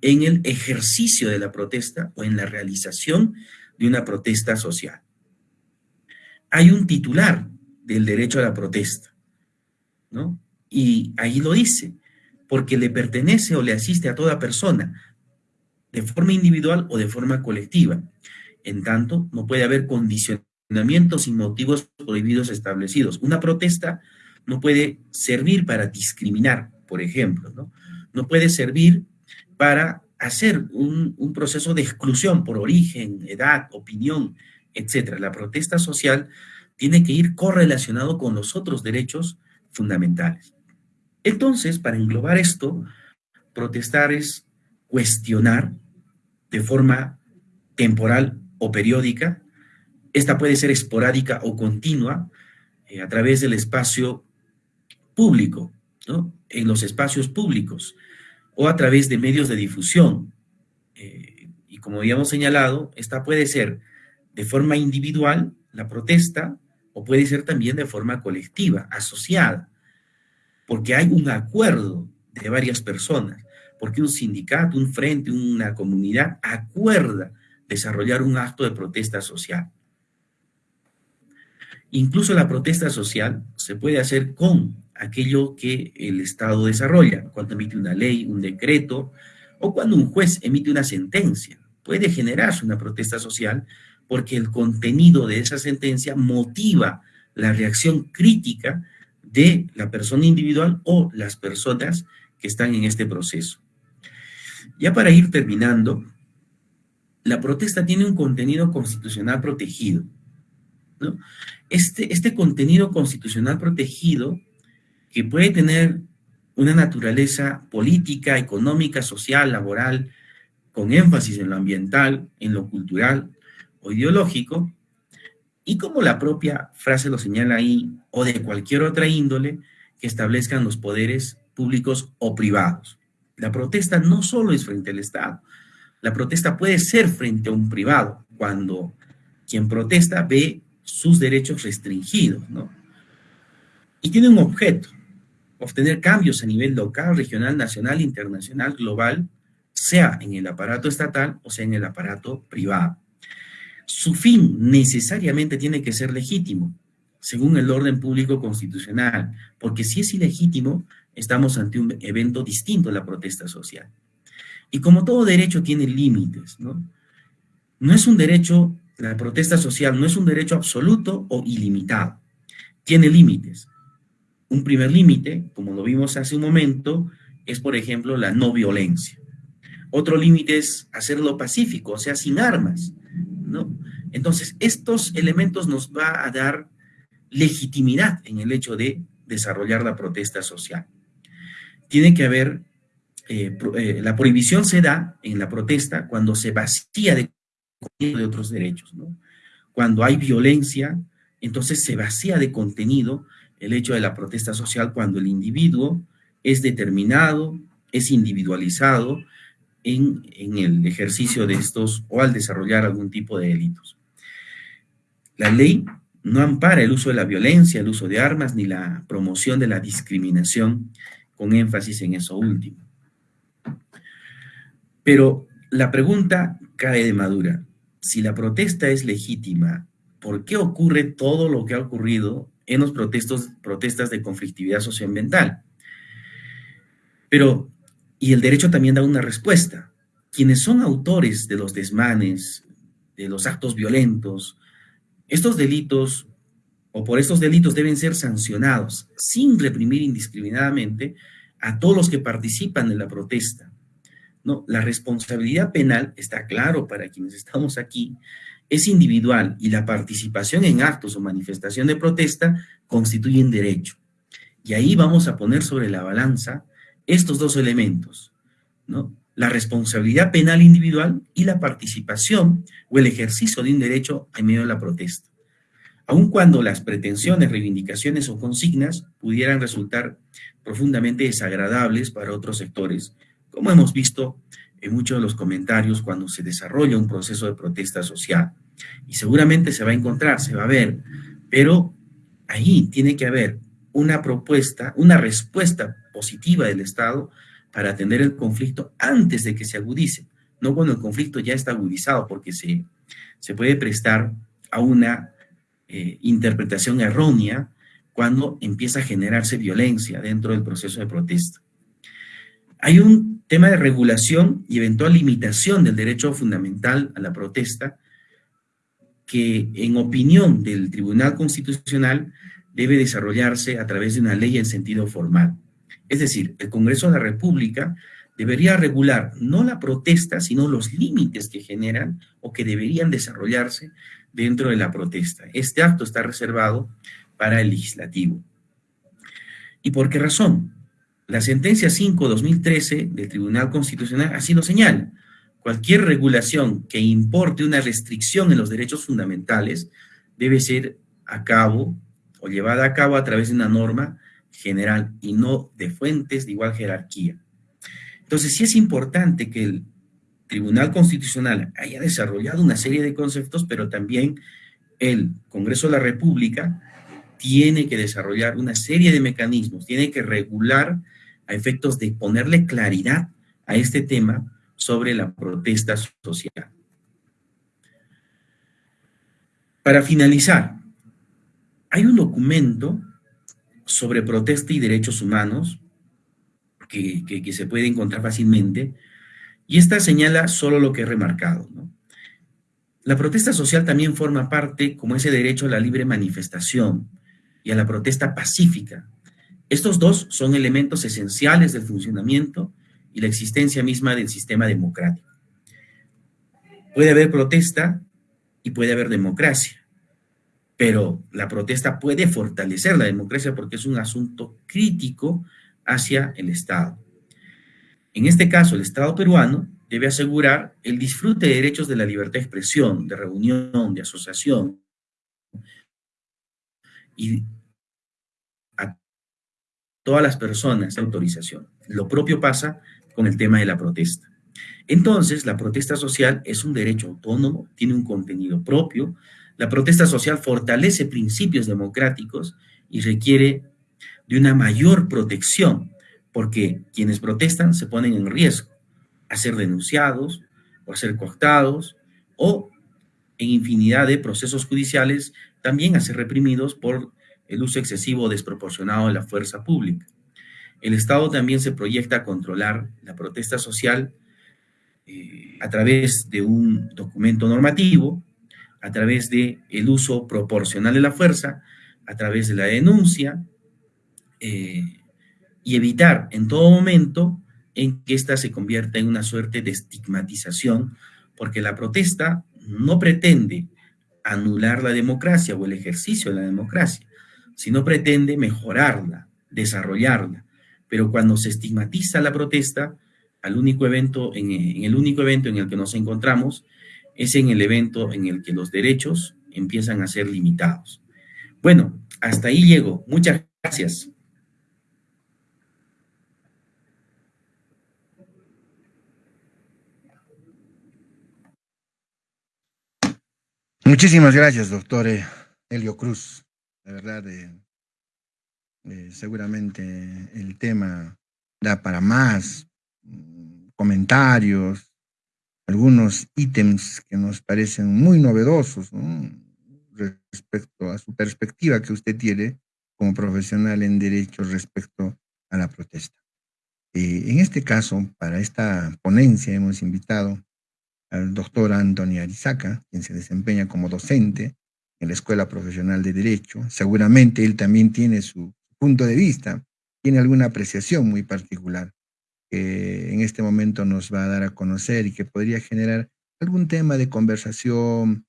en el ejercicio de la protesta o en la realización de una protesta social. Hay un titular del derecho a la protesta, ¿no? Y ahí lo dice, porque le pertenece o le asiste a toda persona, de forma individual o de forma colectiva. En tanto, no puede haber condicionamientos y motivos prohibidos establecidos. Una protesta no puede servir para discriminar, por ejemplo, ¿no? No puede servir para hacer un, un proceso de exclusión por origen, edad, opinión, etc. La protesta social tiene que ir correlacionado con los otros derechos fundamentales. Entonces, para englobar esto, protestar es cuestionar de forma temporal o periódica. Esta puede ser esporádica o continua eh, a través del espacio público, ¿no? en los espacios públicos o a través de medios de difusión. Eh, y como habíamos señalado, esta puede ser de forma individual, la protesta, o puede ser también de forma colectiva, asociada, porque hay un acuerdo de varias personas, porque un sindicato, un frente, una comunidad acuerda desarrollar un acto de protesta social. Incluso la protesta social se puede hacer con aquello que el Estado desarrolla, cuando emite una ley, un decreto, o cuando un juez emite una sentencia. Puede generarse una protesta social porque el contenido de esa sentencia motiva la reacción crítica de la persona individual o las personas que están en este proceso. Ya para ir terminando, la protesta tiene un contenido constitucional protegido. Este, este contenido constitucional protegido, que puede tener una naturaleza política, económica, social, laboral, con énfasis en lo ambiental, en lo cultural o ideológico, y como la propia frase lo señala ahí, o de cualquier otra índole que establezcan los poderes públicos o privados. La protesta no solo es frente al Estado, la protesta puede ser frente a un privado, cuando quien protesta ve sus derechos restringidos, ¿no? Y tiene un objeto, obtener cambios a nivel local, regional, nacional, internacional, global, sea en el aparato estatal o sea en el aparato privado. Su fin necesariamente tiene que ser legítimo, según el orden público constitucional, porque si es ilegítimo, estamos ante un evento distinto a la protesta social. Y como todo derecho tiene límites, ¿no? No es un derecho, la protesta social no es un derecho absoluto o ilimitado, tiene límites. Un primer límite, como lo vimos hace un momento, es, por ejemplo, la no violencia. Otro límite es hacerlo pacífico, o sea, sin armas, ¿no? Entonces, estos elementos nos va a dar legitimidad en el hecho de desarrollar la protesta social. Tiene que haber, eh, eh, la prohibición se da en la protesta cuando se vacía de, de otros derechos, ¿no? Cuando hay violencia, entonces se vacía de contenido el hecho de la protesta social cuando el individuo es determinado, es individualizado en, el ejercicio de estos o al desarrollar algún tipo de delitos. La ley no ampara el uso de la violencia, el uso de armas, ni la promoción de la discriminación, con énfasis en eso último. Pero la pregunta cae de madura. Si la protesta es legítima, ¿por qué ocurre todo lo que ha ocurrido en los protestos, protestas de conflictividad socioambiental? Pero, y el derecho también da una respuesta. Quienes son autores de los desmanes, de los actos violentos, estos delitos o por estos delitos deben ser sancionados sin reprimir indiscriminadamente a todos los que participan en la protesta. No, la responsabilidad penal está claro para quienes estamos aquí, es individual y la participación en actos o manifestación de protesta constituye un derecho. Y ahí vamos a poner sobre la balanza estos dos elementos, ¿no? La responsabilidad penal individual y la participación o el ejercicio de un derecho en medio de la protesta. Aun cuando las pretensiones, reivindicaciones o consignas pudieran resultar profundamente desagradables para otros sectores, como hemos visto en muchos de los comentarios cuando se desarrolla un proceso de protesta social. Y seguramente se va a encontrar, se va a ver, pero ahí tiene que haber una propuesta, una respuesta positiva del Estado para atender el conflicto antes de que se agudice, no cuando el conflicto ya está agudizado, porque se, se puede prestar a una eh, interpretación errónea cuando empieza a generarse violencia dentro del proceso de protesta. Hay un tema de regulación y eventual limitación del derecho fundamental a la protesta que en opinión del Tribunal Constitucional debe desarrollarse a través de una ley en sentido formal. Es decir, el Congreso de la República debería regular no la protesta, sino los límites que generan o que deberían desarrollarse dentro de la protesta. Este acto está reservado para el legislativo. ¿Y por qué razón? La sentencia 5-2013 del Tribunal Constitucional así lo señala. Cualquier regulación que importe una restricción en los derechos fundamentales debe ser a cabo o llevada a cabo a través de una norma general y no de fuentes de igual jerarquía. Entonces, sí es importante que Tribunal Constitucional haya desarrollado una serie de conceptos, pero también el Congreso de la República tiene que desarrollar una serie de mecanismos, tiene que regular a efectos de ponerle claridad a este tema sobre la protesta social. Para finalizar, hay un documento sobre protesta y derechos humanos que, se puede encontrar fácilmente, y esta señala solo lo que he remarcado. La protesta social también forma parte como ese derecho a la libre manifestación y a la protesta pacífica. Estos dos son elementos esenciales del funcionamiento y la existencia misma del sistema democrático. Puede haber protesta y puede haber democracia, pero la protesta puede fortalecer la democracia porque es un asunto crítico hacia el Estado. En este caso, el Estado peruano debe asegurar el disfrute de derechos de la libertad de expresión, de reunión, de asociación y todas las personas de autorización. Lo propio pasa con el tema de la protesta. Entonces, la protesta social es un derecho autónomo, tiene un contenido propio. La protesta social fortalece principios democráticos y requiere de una mayor protección, porque quienes protestan se ponen en riesgo a ser denunciados o a ser coactados o en infinidad de procesos judiciales también a ser reprimidos por el uso excesivo o desproporcionado de la fuerza pública. El Estado también se proyecta a controlar la protesta social eh, a través de un documento normativo, a través del el uso proporcional de la fuerza, a través de la denuncia, eh, y evitar en todo momento en que ésta se convierta en una suerte de estigmatización, porque la protesta no pretende anular la democracia o el ejercicio de la democracia, sino pretende mejorarla, desarrollarla. Pero cuando se estigmatiza la protesta, al único evento, en, en el único evento en el que nos encontramos, es en el evento en el que los derechos empiezan a ser limitados. Bueno, hasta ahí llego. Muchas gracias. Muchísimas gracias, doctor Helio Cruz. La verdad, eh, eh, seguramente el tema da para más mm, comentarios, algunos ítems que nos parecen muy novedosos respecto a su perspectiva que usted tiene como profesional en derecho respecto a la protesta. Eh, en este caso, para esta ponencia hemos invitado al doctor Antonio Arizaca, quien se desempeña como docente en la Escuela Profesional de Derecho. Seguramente él también tiene su punto de vista, tiene alguna apreciación muy particular que en este momento nos va a dar a conocer y que podría generar algún tema de conversación,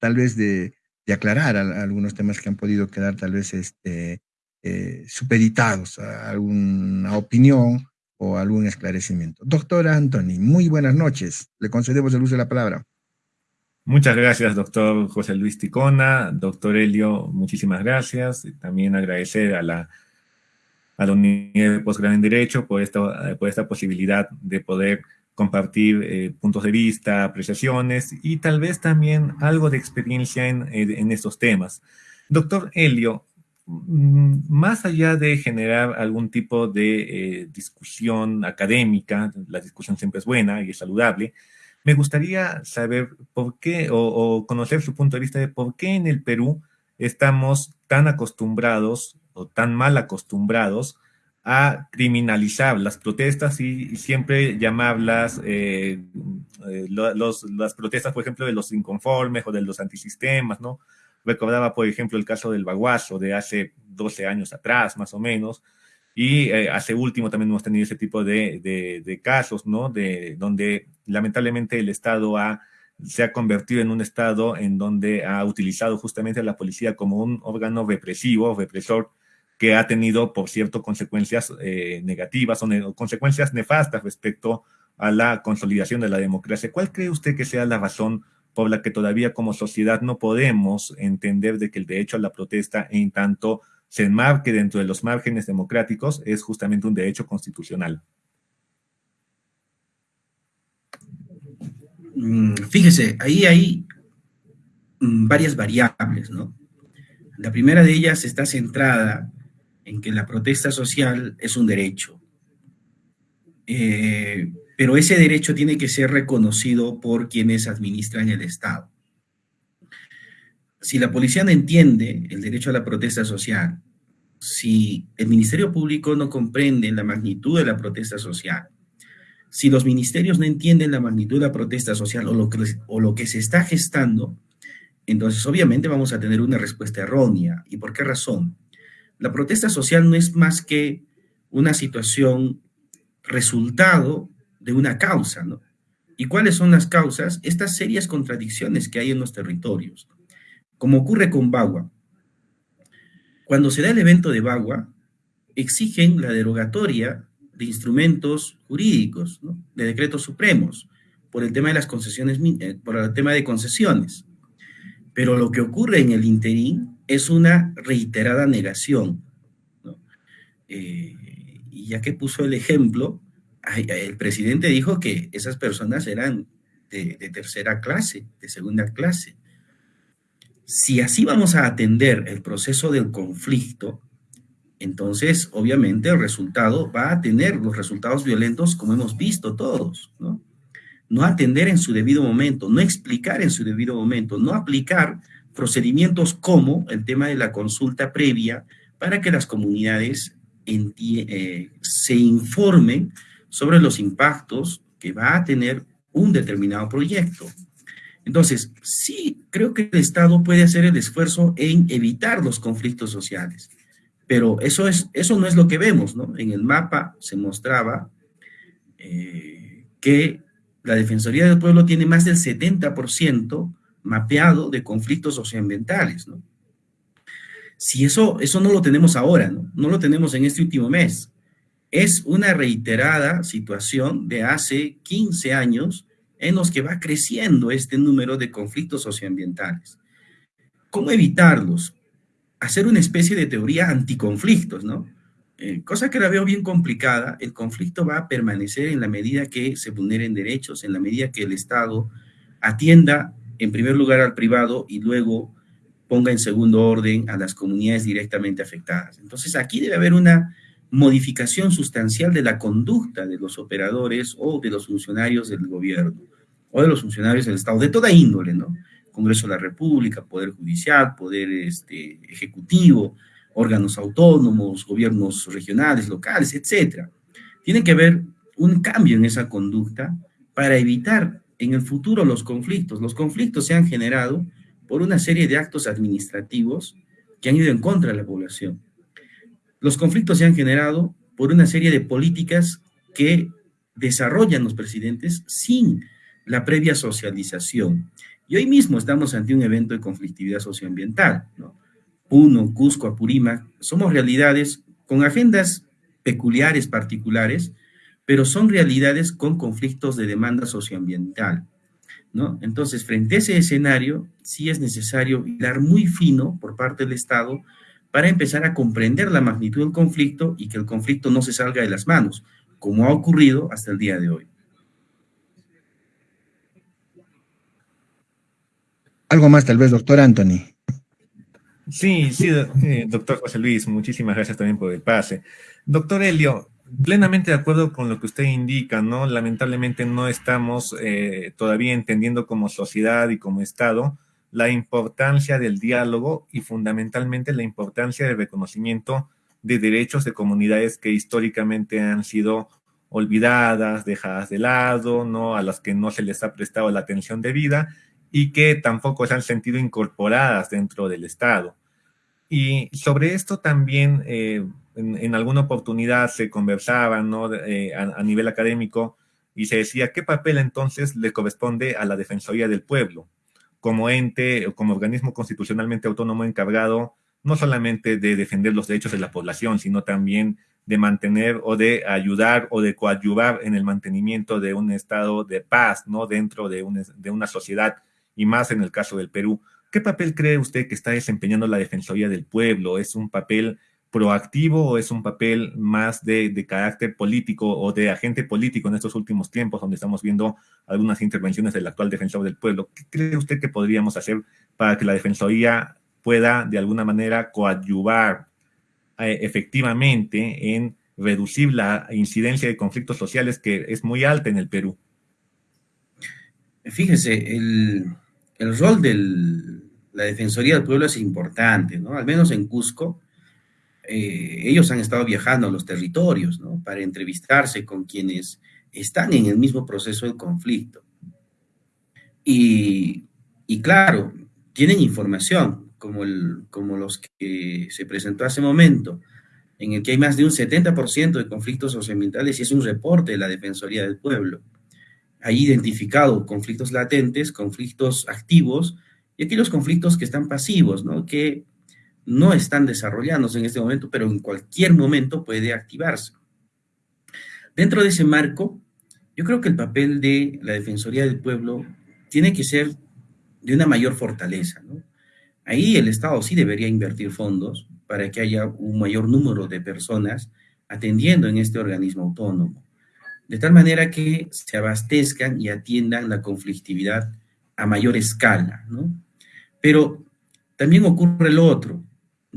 tal vez de, aclarar algunos temas que han podido quedar tal vez este, eh, supeditados a alguna opinión o algún esclarecimiento. Doctora Anthony, muy buenas noches. Le concedemos el uso de la palabra. Muchas gracias, doctor José Luis Ticona. Doctor Helio, muchísimas gracias. También agradecer a la, a la Unidad de Posgrado en Derecho por esta, por esta posibilidad de poder compartir eh, puntos de vista, apreciaciones y tal vez también algo de experiencia en, en estos temas. Doctor Helio, Mm, más allá de generar algún tipo de eh, discusión académica, la discusión siempre es buena y es saludable, me gustaría saber por qué o, conocer su punto de vista de por qué en el Perú estamos tan acostumbrados o tan mal acostumbrados a criminalizar las protestas y, siempre llamarlas eh, eh, las protestas, por ejemplo, de los inconformes o de los antisistemas, ¿no? Recordaba, por ejemplo, el caso del Baguazo de hace 12 años atrás, más o menos, y eh, hace último también hemos tenido ese tipo de, casos, ¿no? De, donde lamentablemente el Estado ha, se ha convertido en un Estado en donde ha utilizado justamente a la policía como un órgano represivo, represor, que ha tenido, por cierto, consecuencias eh, negativas o consecuencias nefastas respecto a la consolidación de la democracia. ¿Cuál cree usted que sea la razón por la que todavía como sociedad no podemos entender de que el derecho a la protesta, en tanto se enmarque dentro de los márgenes democráticos, es justamente un derecho constitucional. Mm, fíjese, ahí hay mm, varias variables, ¿no? La primera de ellas está centrada en que la protesta social es un derecho. Eh, pero ese derecho tiene que ser reconocido por quienes administran el Estado. Si la policía no entiende el derecho a la protesta social, si el Ministerio Público no comprende la magnitud de la protesta social, si los ministerios no entienden la magnitud de la protesta social o lo que, se está gestando, entonces obviamente vamos a tener una respuesta errónea. ¿Y por qué razón? La protesta social no es más que una situación resultado de una causa, ¿no? ¿Y cuáles son las causas? Estas serias contradicciones que hay en los territorios. Como ocurre con Bagua. Cuando se da el evento de Bagua, exigen la derogatoria de instrumentos jurídicos, de decretos supremos, por el tema de las concesiones, eh, por el tema de concesiones. Pero lo que ocurre en el interín es una reiterada negación. Eh, y ya que puso el ejemplo, el presidente dijo que esas personas eran de, de tercera clase, de segunda clase. Si así vamos a atender el proceso del conflicto, entonces obviamente el resultado va a tener los resultados violentos como hemos visto todos, ¿no? No atender en su debido momento, no explicar en su debido momento, no aplicar procedimientos como el tema de la consulta previa para que las comunidades eh, se informen sobre los impactos que va a tener un determinado proyecto. Entonces, sí, creo que el Estado puede hacer el esfuerzo en evitar los conflictos sociales, pero eso, es, eso no es lo que vemos, ¿no? En el mapa se mostraba eh, que la Defensoría del Pueblo tiene más del 70% mapeado de conflictos socioambientales, ¿no? Si eso, eso no lo tenemos ahora, ¿no? No lo tenemos en este último mes. Es una reiterada situación de hace 15 años en los que va creciendo este número de conflictos socioambientales. ¿Cómo evitarlos? Hacer una especie de teoría anticonflictos, ¿no? Eh, cosa que la veo bien complicada, el conflicto va a permanecer en la medida que se vulneren derechos, en la medida que el Estado atienda en primer lugar al privado y luego ponga en segundo orden a las comunidades directamente afectadas. Entonces aquí debe haber una modificación sustancial de la conducta de los operadores o de los funcionarios del gobierno o de los funcionarios del Estado, de toda índole, ¿no? Congreso de la República, Poder Judicial, Poder este, Ejecutivo, órganos autónomos, gobiernos regionales, locales, etcétera. Tiene que haber un cambio en esa conducta para evitar en el futuro los conflictos. Los conflictos se han generado por una serie de actos administrativos que han ido en contra de la población. Los conflictos se han generado por una serie de políticas que desarrollan los presidentes sin la previa socialización. Y hoy mismo estamos ante un evento de conflictividad socioambiental. ¿no? Puno, Cusco, Apurímac, somos realidades con agendas peculiares, particulares, pero son realidades con conflictos de demanda socioambiental. Entonces, frente a ese escenario, sí es necesario dar muy fino por parte del Estado para empezar a comprender la magnitud del conflicto y que el conflicto no se salga de las manos, como ha ocurrido hasta el día de hoy. Algo más tal vez, doctor Anthony. Sí, sí, eh, doctor José Luis, muchísimas gracias también por el pase. Doctor Helio, plenamente de acuerdo con lo que usted indica, ¿no? Lamentablemente no estamos eh, todavía entendiendo como sociedad y como Estado la importancia del diálogo y fundamentalmente la importancia del reconocimiento de derechos de comunidades que históricamente han sido olvidadas, dejadas de lado, ¿no? A las que no se les ha prestado la atención debida y que tampoco se han sentido incorporadas dentro del Estado. Y sobre esto también eh, en, alguna oportunidad se conversaba ¿no? Eh, a, nivel académico y se decía qué papel entonces le corresponde a la Defensoría del Pueblo como ente o como organismo constitucionalmente autónomo encargado no solamente de defender los derechos de la población, sino también de mantener o de ayudar o de coadyuvar en el mantenimiento de un estado de paz, ¿no? Dentro de, de una sociedad y más en el caso del Perú. ¿Qué papel cree usted que está desempeñando la Defensoría del Pueblo? ¿Es un papel proactivo o es un papel más de, carácter político o de agente político en estos últimos tiempos, donde estamos viendo algunas intervenciones del actual defensor del pueblo? ¿Qué cree usted que podríamos hacer para que la Defensoría pueda de alguna manera coadyuvar eh, efectivamente en reducir la incidencia de conflictos sociales que es muy alta en el Perú? Fíjese, el, el rol de la Defensoría del Pueblo es importante, ¿no? Al menos en Cusco, eh, ellos han estado viajando a los territorios, ¿no? Para entrevistarse con quienes están en el mismo proceso de conflicto. Y, y claro, tienen información, como, el, como los que se presentó hace momento, en el que hay más de un 70% de conflictos socioambientales y es un reporte de la Defensoría del Pueblo. Ha identificado conflictos latentes, conflictos activos y aquellos conflictos que están pasivos, ¿no? que no están desarrollándose en este momento, pero en cualquier momento puede activarse. Dentro de ese marco, yo creo que el papel de la Defensoría del Pueblo tiene que ser de una mayor fortaleza. Ahí el Estado sí debería invertir fondos para que haya un mayor número de personas atendiendo en este organismo autónomo, de tal manera que se abastezcan y atiendan la conflictividad a mayor escala. Pero también ocurre lo otro.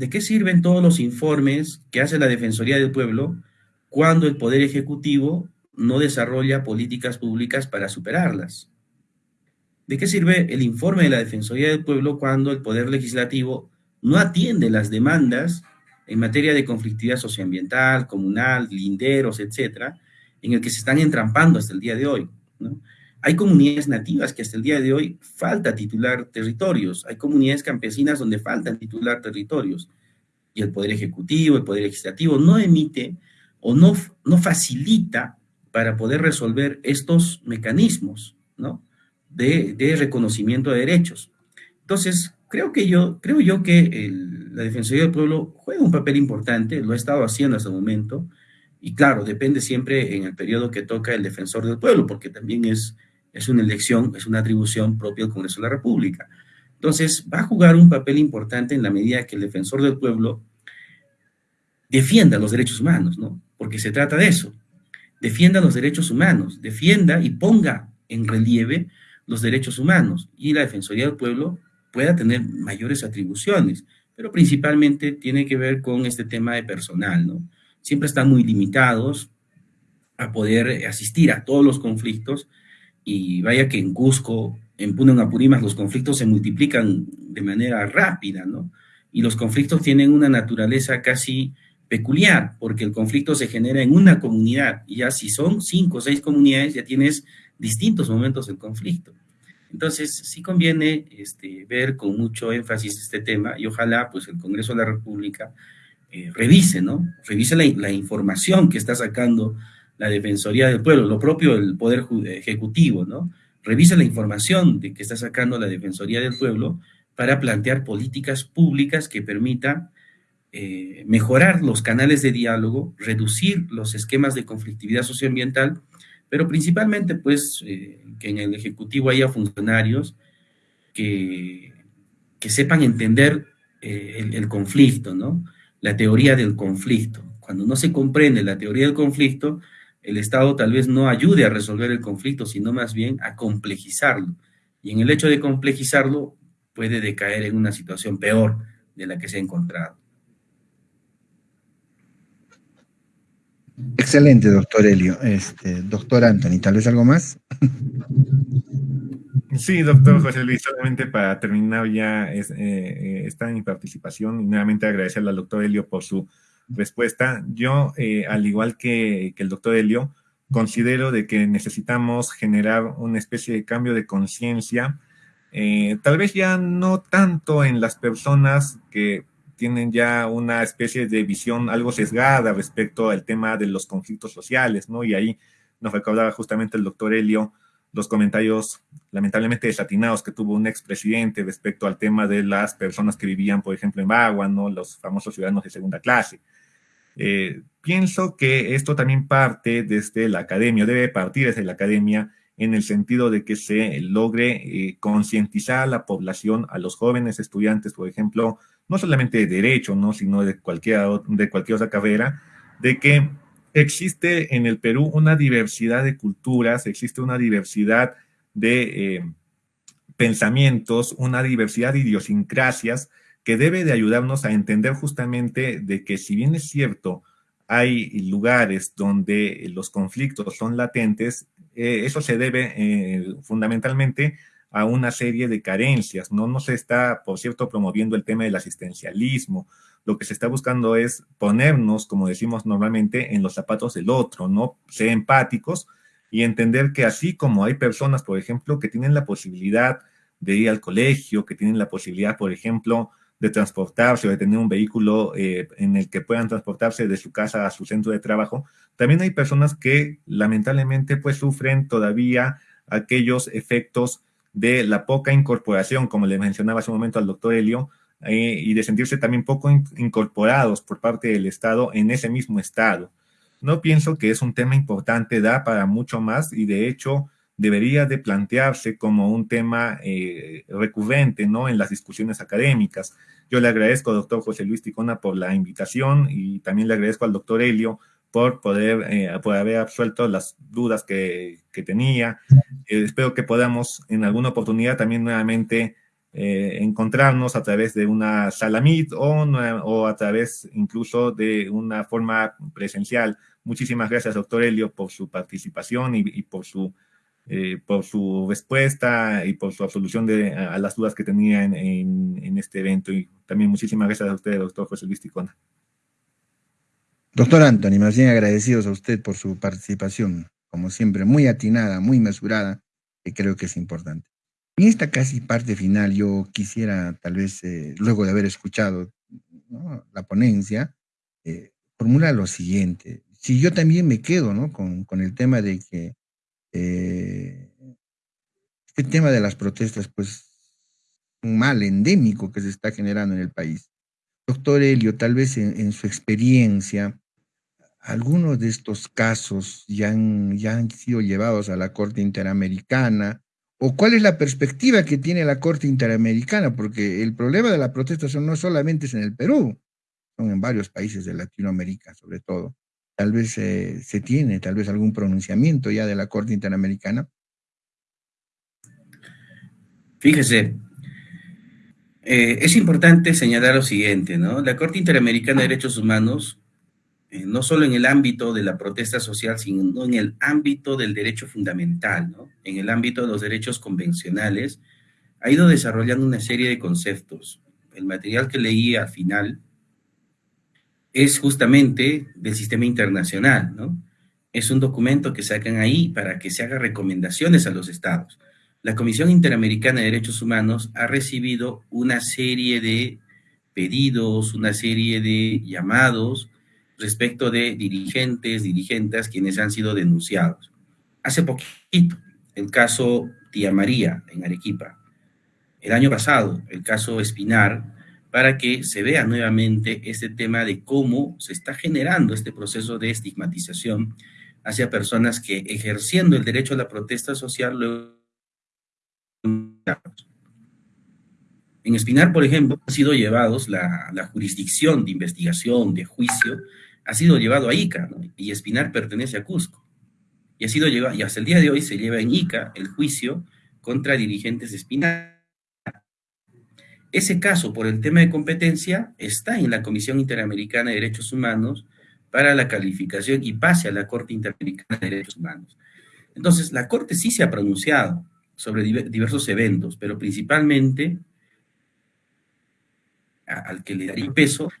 ¿De qué sirven todos los informes que hace la Defensoría del Pueblo cuando el Poder Ejecutivo no desarrolla políticas públicas para superarlas? ¿De qué sirve el informe de la Defensoría del Pueblo cuando el Poder Legislativo no atiende las demandas en materia de conflictividad socioambiental, comunal, linderos, etcétera, en el que se están entrampando hasta el día de hoy? Hay comunidades nativas que hasta el día de hoy falta titular territorios, hay comunidades campesinas donde faltan titular territorios, y el Poder Ejecutivo, el Poder Legislativo no emite o no, no facilita para poder resolver estos mecanismos, ¿no? de, reconocimiento de derechos. Entonces, creo, que yo, creo yo que la Defensoría del Pueblo juega un papel importante, lo ha estado haciendo hasta el momento, y claro, depende siempre en el periodo que toca el Defensor del Pueblo, porque también es, es una elección, es una atribución propia del Congreso de la República. Entonces, va a jugar un papel importante en la medida que el Defensor del Pueblo defienda los derechos humanos, ¿no? Porque se trata de eso, defienda los derechos humanos, defienda y ponga en relieve los derechos humanos y la Defensoría del Pueblo pueda tener mayores atribuciones, pero principalmente tiene que ver con este tema de personal, ¿no? Siempre están muy limitados a poder asistir a todos los conflictos y vaya que en Cusco, en Puno, en Apurimas, los conflictos se multiplican de manera rápida, ¿no? Y los conflictos tienen una naturaleza casi peculiar, porque el conflicto se genera en una comunidad, y ya si son cinco o seis comunidades, ya tienes distintos momentos del conflicto. Entonces, sí conviene este, ver con mucho énfasis este tema y ojalá pues el Congreso de la República eh, revise, ¿no? Revise la, información que está sacando la Defensoría del Pueblo, lo propio del Poder Ejecutivo, ¿no? Revise la información de que está sacando la Defensoría del Pueblo para plantear políticas públicas que permitan eh, mejorar los canales de diálogo, reducir los esquemas de conflictividad socioambiental pero principalmente pues eh, que en el Ejecutivo haya funcionarios que, que sepan entender eh, el, conflicto, ¿no? La teoría del conflicto. Cuando no se comprende la teoría del conflicto, el Estado tal vez no ayude a resolver el conflicto, sino más bien a complejizarlo. Y en el hecho de complejizarlo, puede decaer en una situación peor de la que se ha encontrado. Excelente, doctor Helio. Este, doctor Anthony, ¿tal vez algo más? Sí, doctor José Luis, solamente para terminar ya es, eh, esta mi participación y nuevamente agradecerle al doctor Helio por su respuesta. Yo, eh, al igual que, que, el doctor Helio, considero de que necesitamos generar una especie de cambio de conciencia, eh, tal vez ya no tanto en las personas que tienen ya una especie de visión algo sesgada respecto al tema de los conflictos sociales, ¿no? Y ahí nos recordaba justamente el doctor Helio los comentarios lamentablemente desatinados que tuvo un expresidente respecto al tema de las personas que vivían, por ejemplo, en Bagua, ¿no? Los famosos ciudadanos de segunda clase. Eh, pienso que esto también parte desde la academia, debe partir desde la academia, en el sentido de que se logre eh, concientizar a la población, a los jóvenes estudiantes, por ejemplo, no solamente de derecho, ¿no? sino de cualquier, de cualquier otra carrera, de que existe en el Perú una diversidad de culturas, existe una diversidad de eh, pensamientos, una diversidad de idiosincrasias que debe de ayudarnos a entender justamente de que si bien es cierto, hay lugares donde los conflictos son latentes, eh, eso se debe eh, fundamentalmente a una serie de carencias. No, no se está, por cierto, promoviendo el tema del asistencialismo. Lo que se está buscando es ponernos, como decimos normalmente, en los zapatos del otro, ¿no? Ser empáticos y entender que así como hay personas, por ejemplo, que tienen la posibilidad de ir al colegio, que tienen la posibilidad, por ejemplo, de transportarse o de tener un vehículo eh, en el que puedan transportarse de su casa a su centro de trabajo, también hay personas que lamentablemente pues sufren todavía aquellos efectos de la poca incorporación, como le mencionaba hace un momento al doctor Helio, eh, y de sentirse también poco incorporados por parte del Estado en ese mismo Estado. No pienso que es un tema importante, da para mucho más y de hecho debería de plantearse como un tema eh, recurrente ¿no? en las discusiones académicas. Yo le agradezco, doctor José Luis Ticona, por la invitación y también le agradezco al doctor Helio por poder eh, por haber absuelto las dudas que, que tenía. Eh, espero que podamos en alguna oportunidad también nuevamente encontrarnos a través de una sala Meet o, o a través incluso de una forma presencial. Muchísimas gracias, doctor Helio, por su participación y por su eh, por su respuesta y por su absolución de, a, las dudas que tenía en, este evento. Y también muchísimas gracias a usted, doctor José Luis Ticona. Doctor Anthony, más bien agradecidos a usted por su participación, como siempre, muy atinada, muy mesurada, que creo que es importante. En esta casi parte final, yo quisiera, tal vez, eh, luego de haber escuchado la ponencia, eh, formular lo siguiente. Si yo también me quedo ¿no? con, con el tema de que eh, este tema de las protestas, pues, un mal endémico que se está generando en el país. Doctor Helio, tal vez en, su experiencia, algunos de estos casos ya han, ya han sido llevados a la Corte Interamericana, o cuál es la perspectiva que tiene la Corte Interamericana, porque el problema de la protesta no solamente es en el Perú, son en varios países de Latinoamérica sobre todo tal vez se tiene, tal vez algún pronunciamiento ya de la Corte Interamericana? Fíjese, eh, es importante señalar lo siguiente, ¿no? La Corte Interamericana de Derechos Humanos, eh, no solo en el ámbito de la protesta social, sino en el ámbito del derecho fundamental, ¿no? En el ámbito de los derechos convencionales, ha ido desarrollando una serie de conceptos. El material que leí al final es justamente del sistema internacional, ¿no? Es un documento que sacan ahí para que se haga recomendaciones a los estados. La Comisión Interamericana de Derechos Humanos ha recibido una serie de pedidos, una serie de llamados respecto de dirigentes, dirigentes quienes han sido denunciados. Hace poquito, el caso Tía María en Arequipa. El año pasado, el caso Espinar, para que se vea nuevamente este tema de cómo se está generando este proceso de estigmatización hacia personas que ejerciendo el derecho a la protesta social luego en Espinar, por ejemplo, han sido llevados, la, jurisdicción de investigación, de juicio, ha sido llevado a Ica, y Espinar pertenece a Cusco. Y ha sido llevado, y hasta el día de hoy se lleva en Ica el juicio contra dirigentes de Espinar ese caso, por el tema de competencia, está en la Comisión Interamericana de Derechos Humanos para la calificación y pase a la Corte Interamericana de Derechos Humanos. Entonces, la Corte sí se ha pronunciado sobre diversos eventos, pero principalmente al que le daría peso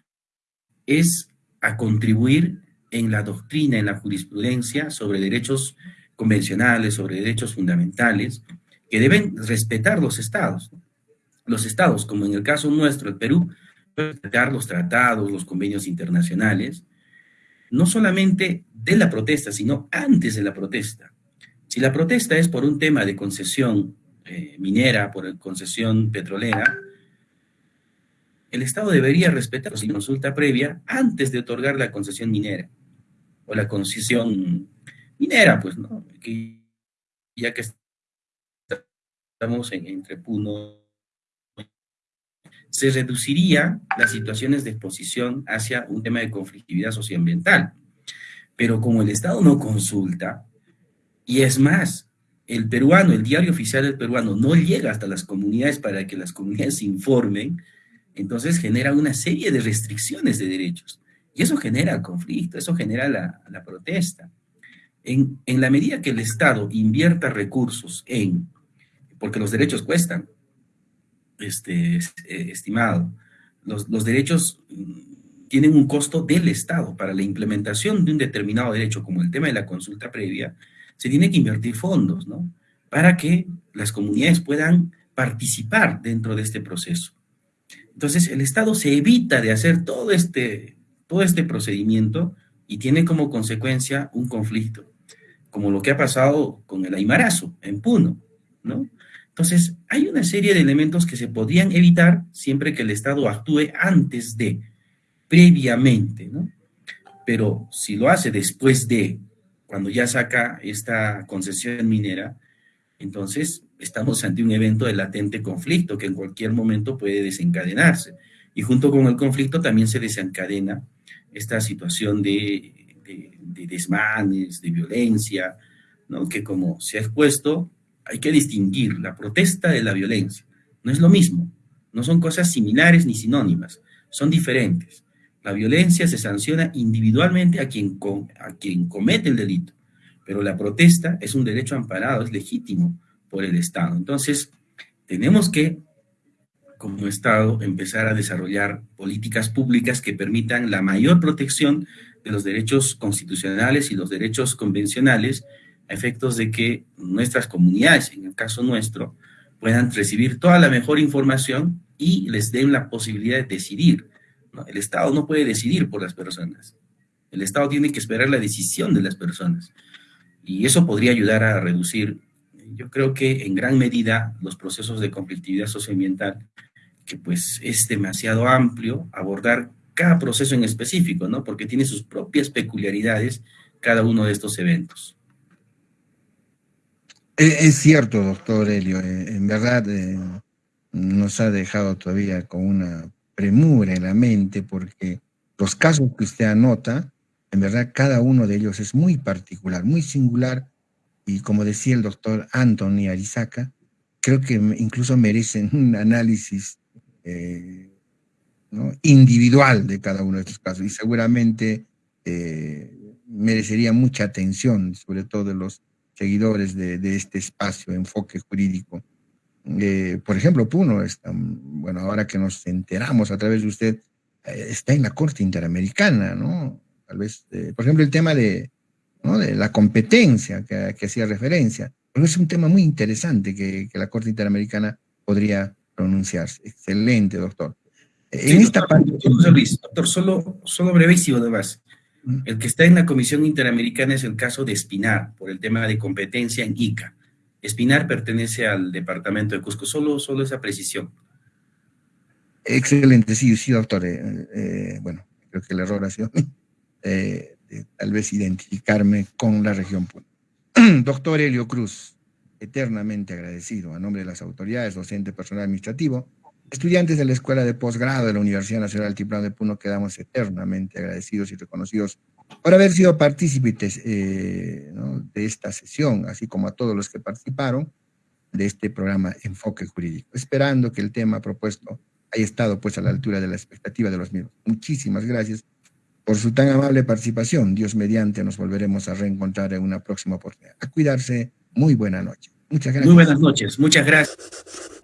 es a contribuir en la doctrina, en la jurisprudencia sobre derechos convencionales, sobre derechos fundamentales, que deben respetar los estados los estados, como en el caso nuestro, el Perú, respetar los tratados, los convenios internacionales, no solamente de la protesta, sino antes de la protesta. Si la protesta es por un tema de concesión eh, minera, por concesión petrolera, el Estado debería respetar la consulta previa antes de otorgar la concesión minera o la concesión minera, pues, ¿no? Que ya que estamos en, entre Puno, se reduciría las situaciones de exposición hacia un tema de conflictividad socioambiental. Pero como el Estado no consulta, y es más, el peruano, el diario oficial del peruano no llega hasta las comunidades para que las comunidades informen, entonces genera una serie de restricciones de derechos. Y eso genera conflicto, eso genera la, protesta. En, en, la medida que el Estado invierta recursos en, porque los derechos cuestan, este, eh, estimado, los, los derechos mm, tienen un costo del Estado para la implementación de un determinado derecho, como el tema de la consulta previa, se tiene que invertir fondos, ¿no? Para que las comunidades puedan participar dentro de este proceso. Entonces, el Estado se evita de hacer todo este, todo este procedimiento y tiene como consecuencia un conflicto, como lo que ha pasado con el Aymarazo en Puno, ¿no? Entonces, hay una serie de elementos que se podrían evitar siempre que el Estado actúe antes de, previamente, ¿no? Pero si lo hace después de, cuando ya saca esta concesión minera, entonces estamos ante un evento de latente conflicto que en cualquier momento puede desencadenarse. Y junto con el conflicto también se desencadena esta situación de, de, desmanes, de violencia, ¿no? que como se ha expuesto, hay que distinguir la protesta de la violencia. No es lo mismo, no son cosas similares ni sinónimas, son diferentes. La violencia se sanciona individualmente a quien, a quien comete el delito, pero la protesta es un derecho amparado, es legítimo por el Estado. Entonces, tenemos que, como Estado, empezar a desarrollar políticas públicas que permitan la mayor protección de los derechos constitucionales y los derechos convencionales a efectos de que nuestras comunidades, en el caso nuestro, puedan recibir toda la mejor información y les den la posibilidad de decidir el Estado no puede decidir por las personas. El Estado tiene que esperar la decisión de las personas. Y eso podría ayudar a reducir, yo creo que en gran medida, los procesos de conflictividad socioambiental, que pues es demasiado amplio abordar cada proceso en específico, ¿no? Porque tiene sus propias peculiaridades cada uno de estos eventos. Es cierto, doctor Helio, eh, en verdad eh, nos ha dejado todavía con una premura en la mente porque los casos que usted anota, en verdad cada uno de ellos es muy particular, muy singular y como decía el doctor Anthony Arizaca, creo que incluso merecen un análisis eh, individual de cada uno de estos casos y seguramente eh, merecería mucha atención, sobre todo de los seguidores de, este espacio, enfoque jurídico eh, por ejemplo, Puno, está, bueno, ahora que nos enteramos a través de usted, eh, está en la Corte Interamericana, ¿no? Tal vez, por ejemplo, el tema de, ¿no? de la competencia que, que, hacía referencia, pero es un tema muy interesante que, que la Corte Interamericana podría pronunciarse. Excelente, doctor. en esta parte... Doctor, solo, solo brevísimo además. El que está en la Comisión Interamericana es el caso de Espinar, por el tema de competencia en ICA. Espinar pertenece al departamento de Cusco, solo, solo esa precisión. Excelente, sí, sí, doctor. Eh, eh, bueno, creo que el error ha sido eh, tal vez identificarme con la región doctor Helio Cruz, eternamente agradecido a nombre de las autoridades, docente, personal administrativo, estudiantes de la Escuela de Posgrado de la Universidad Nacional Altiplano de Puno, quedamos eternamente agradecidos y reconocidos por haber sido partícipes eh, de esta sesión, así como a todos los que participaron de este programa Enfoque Jurídico, esperando que el tema propuesto haya estado pues a la altura de la expectativa de los mismos. Muchísimas gracias por su tan amable participación. Dios mediante nos volveremos a reencontrar en una próxima oportunidad. A cuidarse. Muy buena noche. Muchas gracias. Muy buenas noches. Muchas gracias.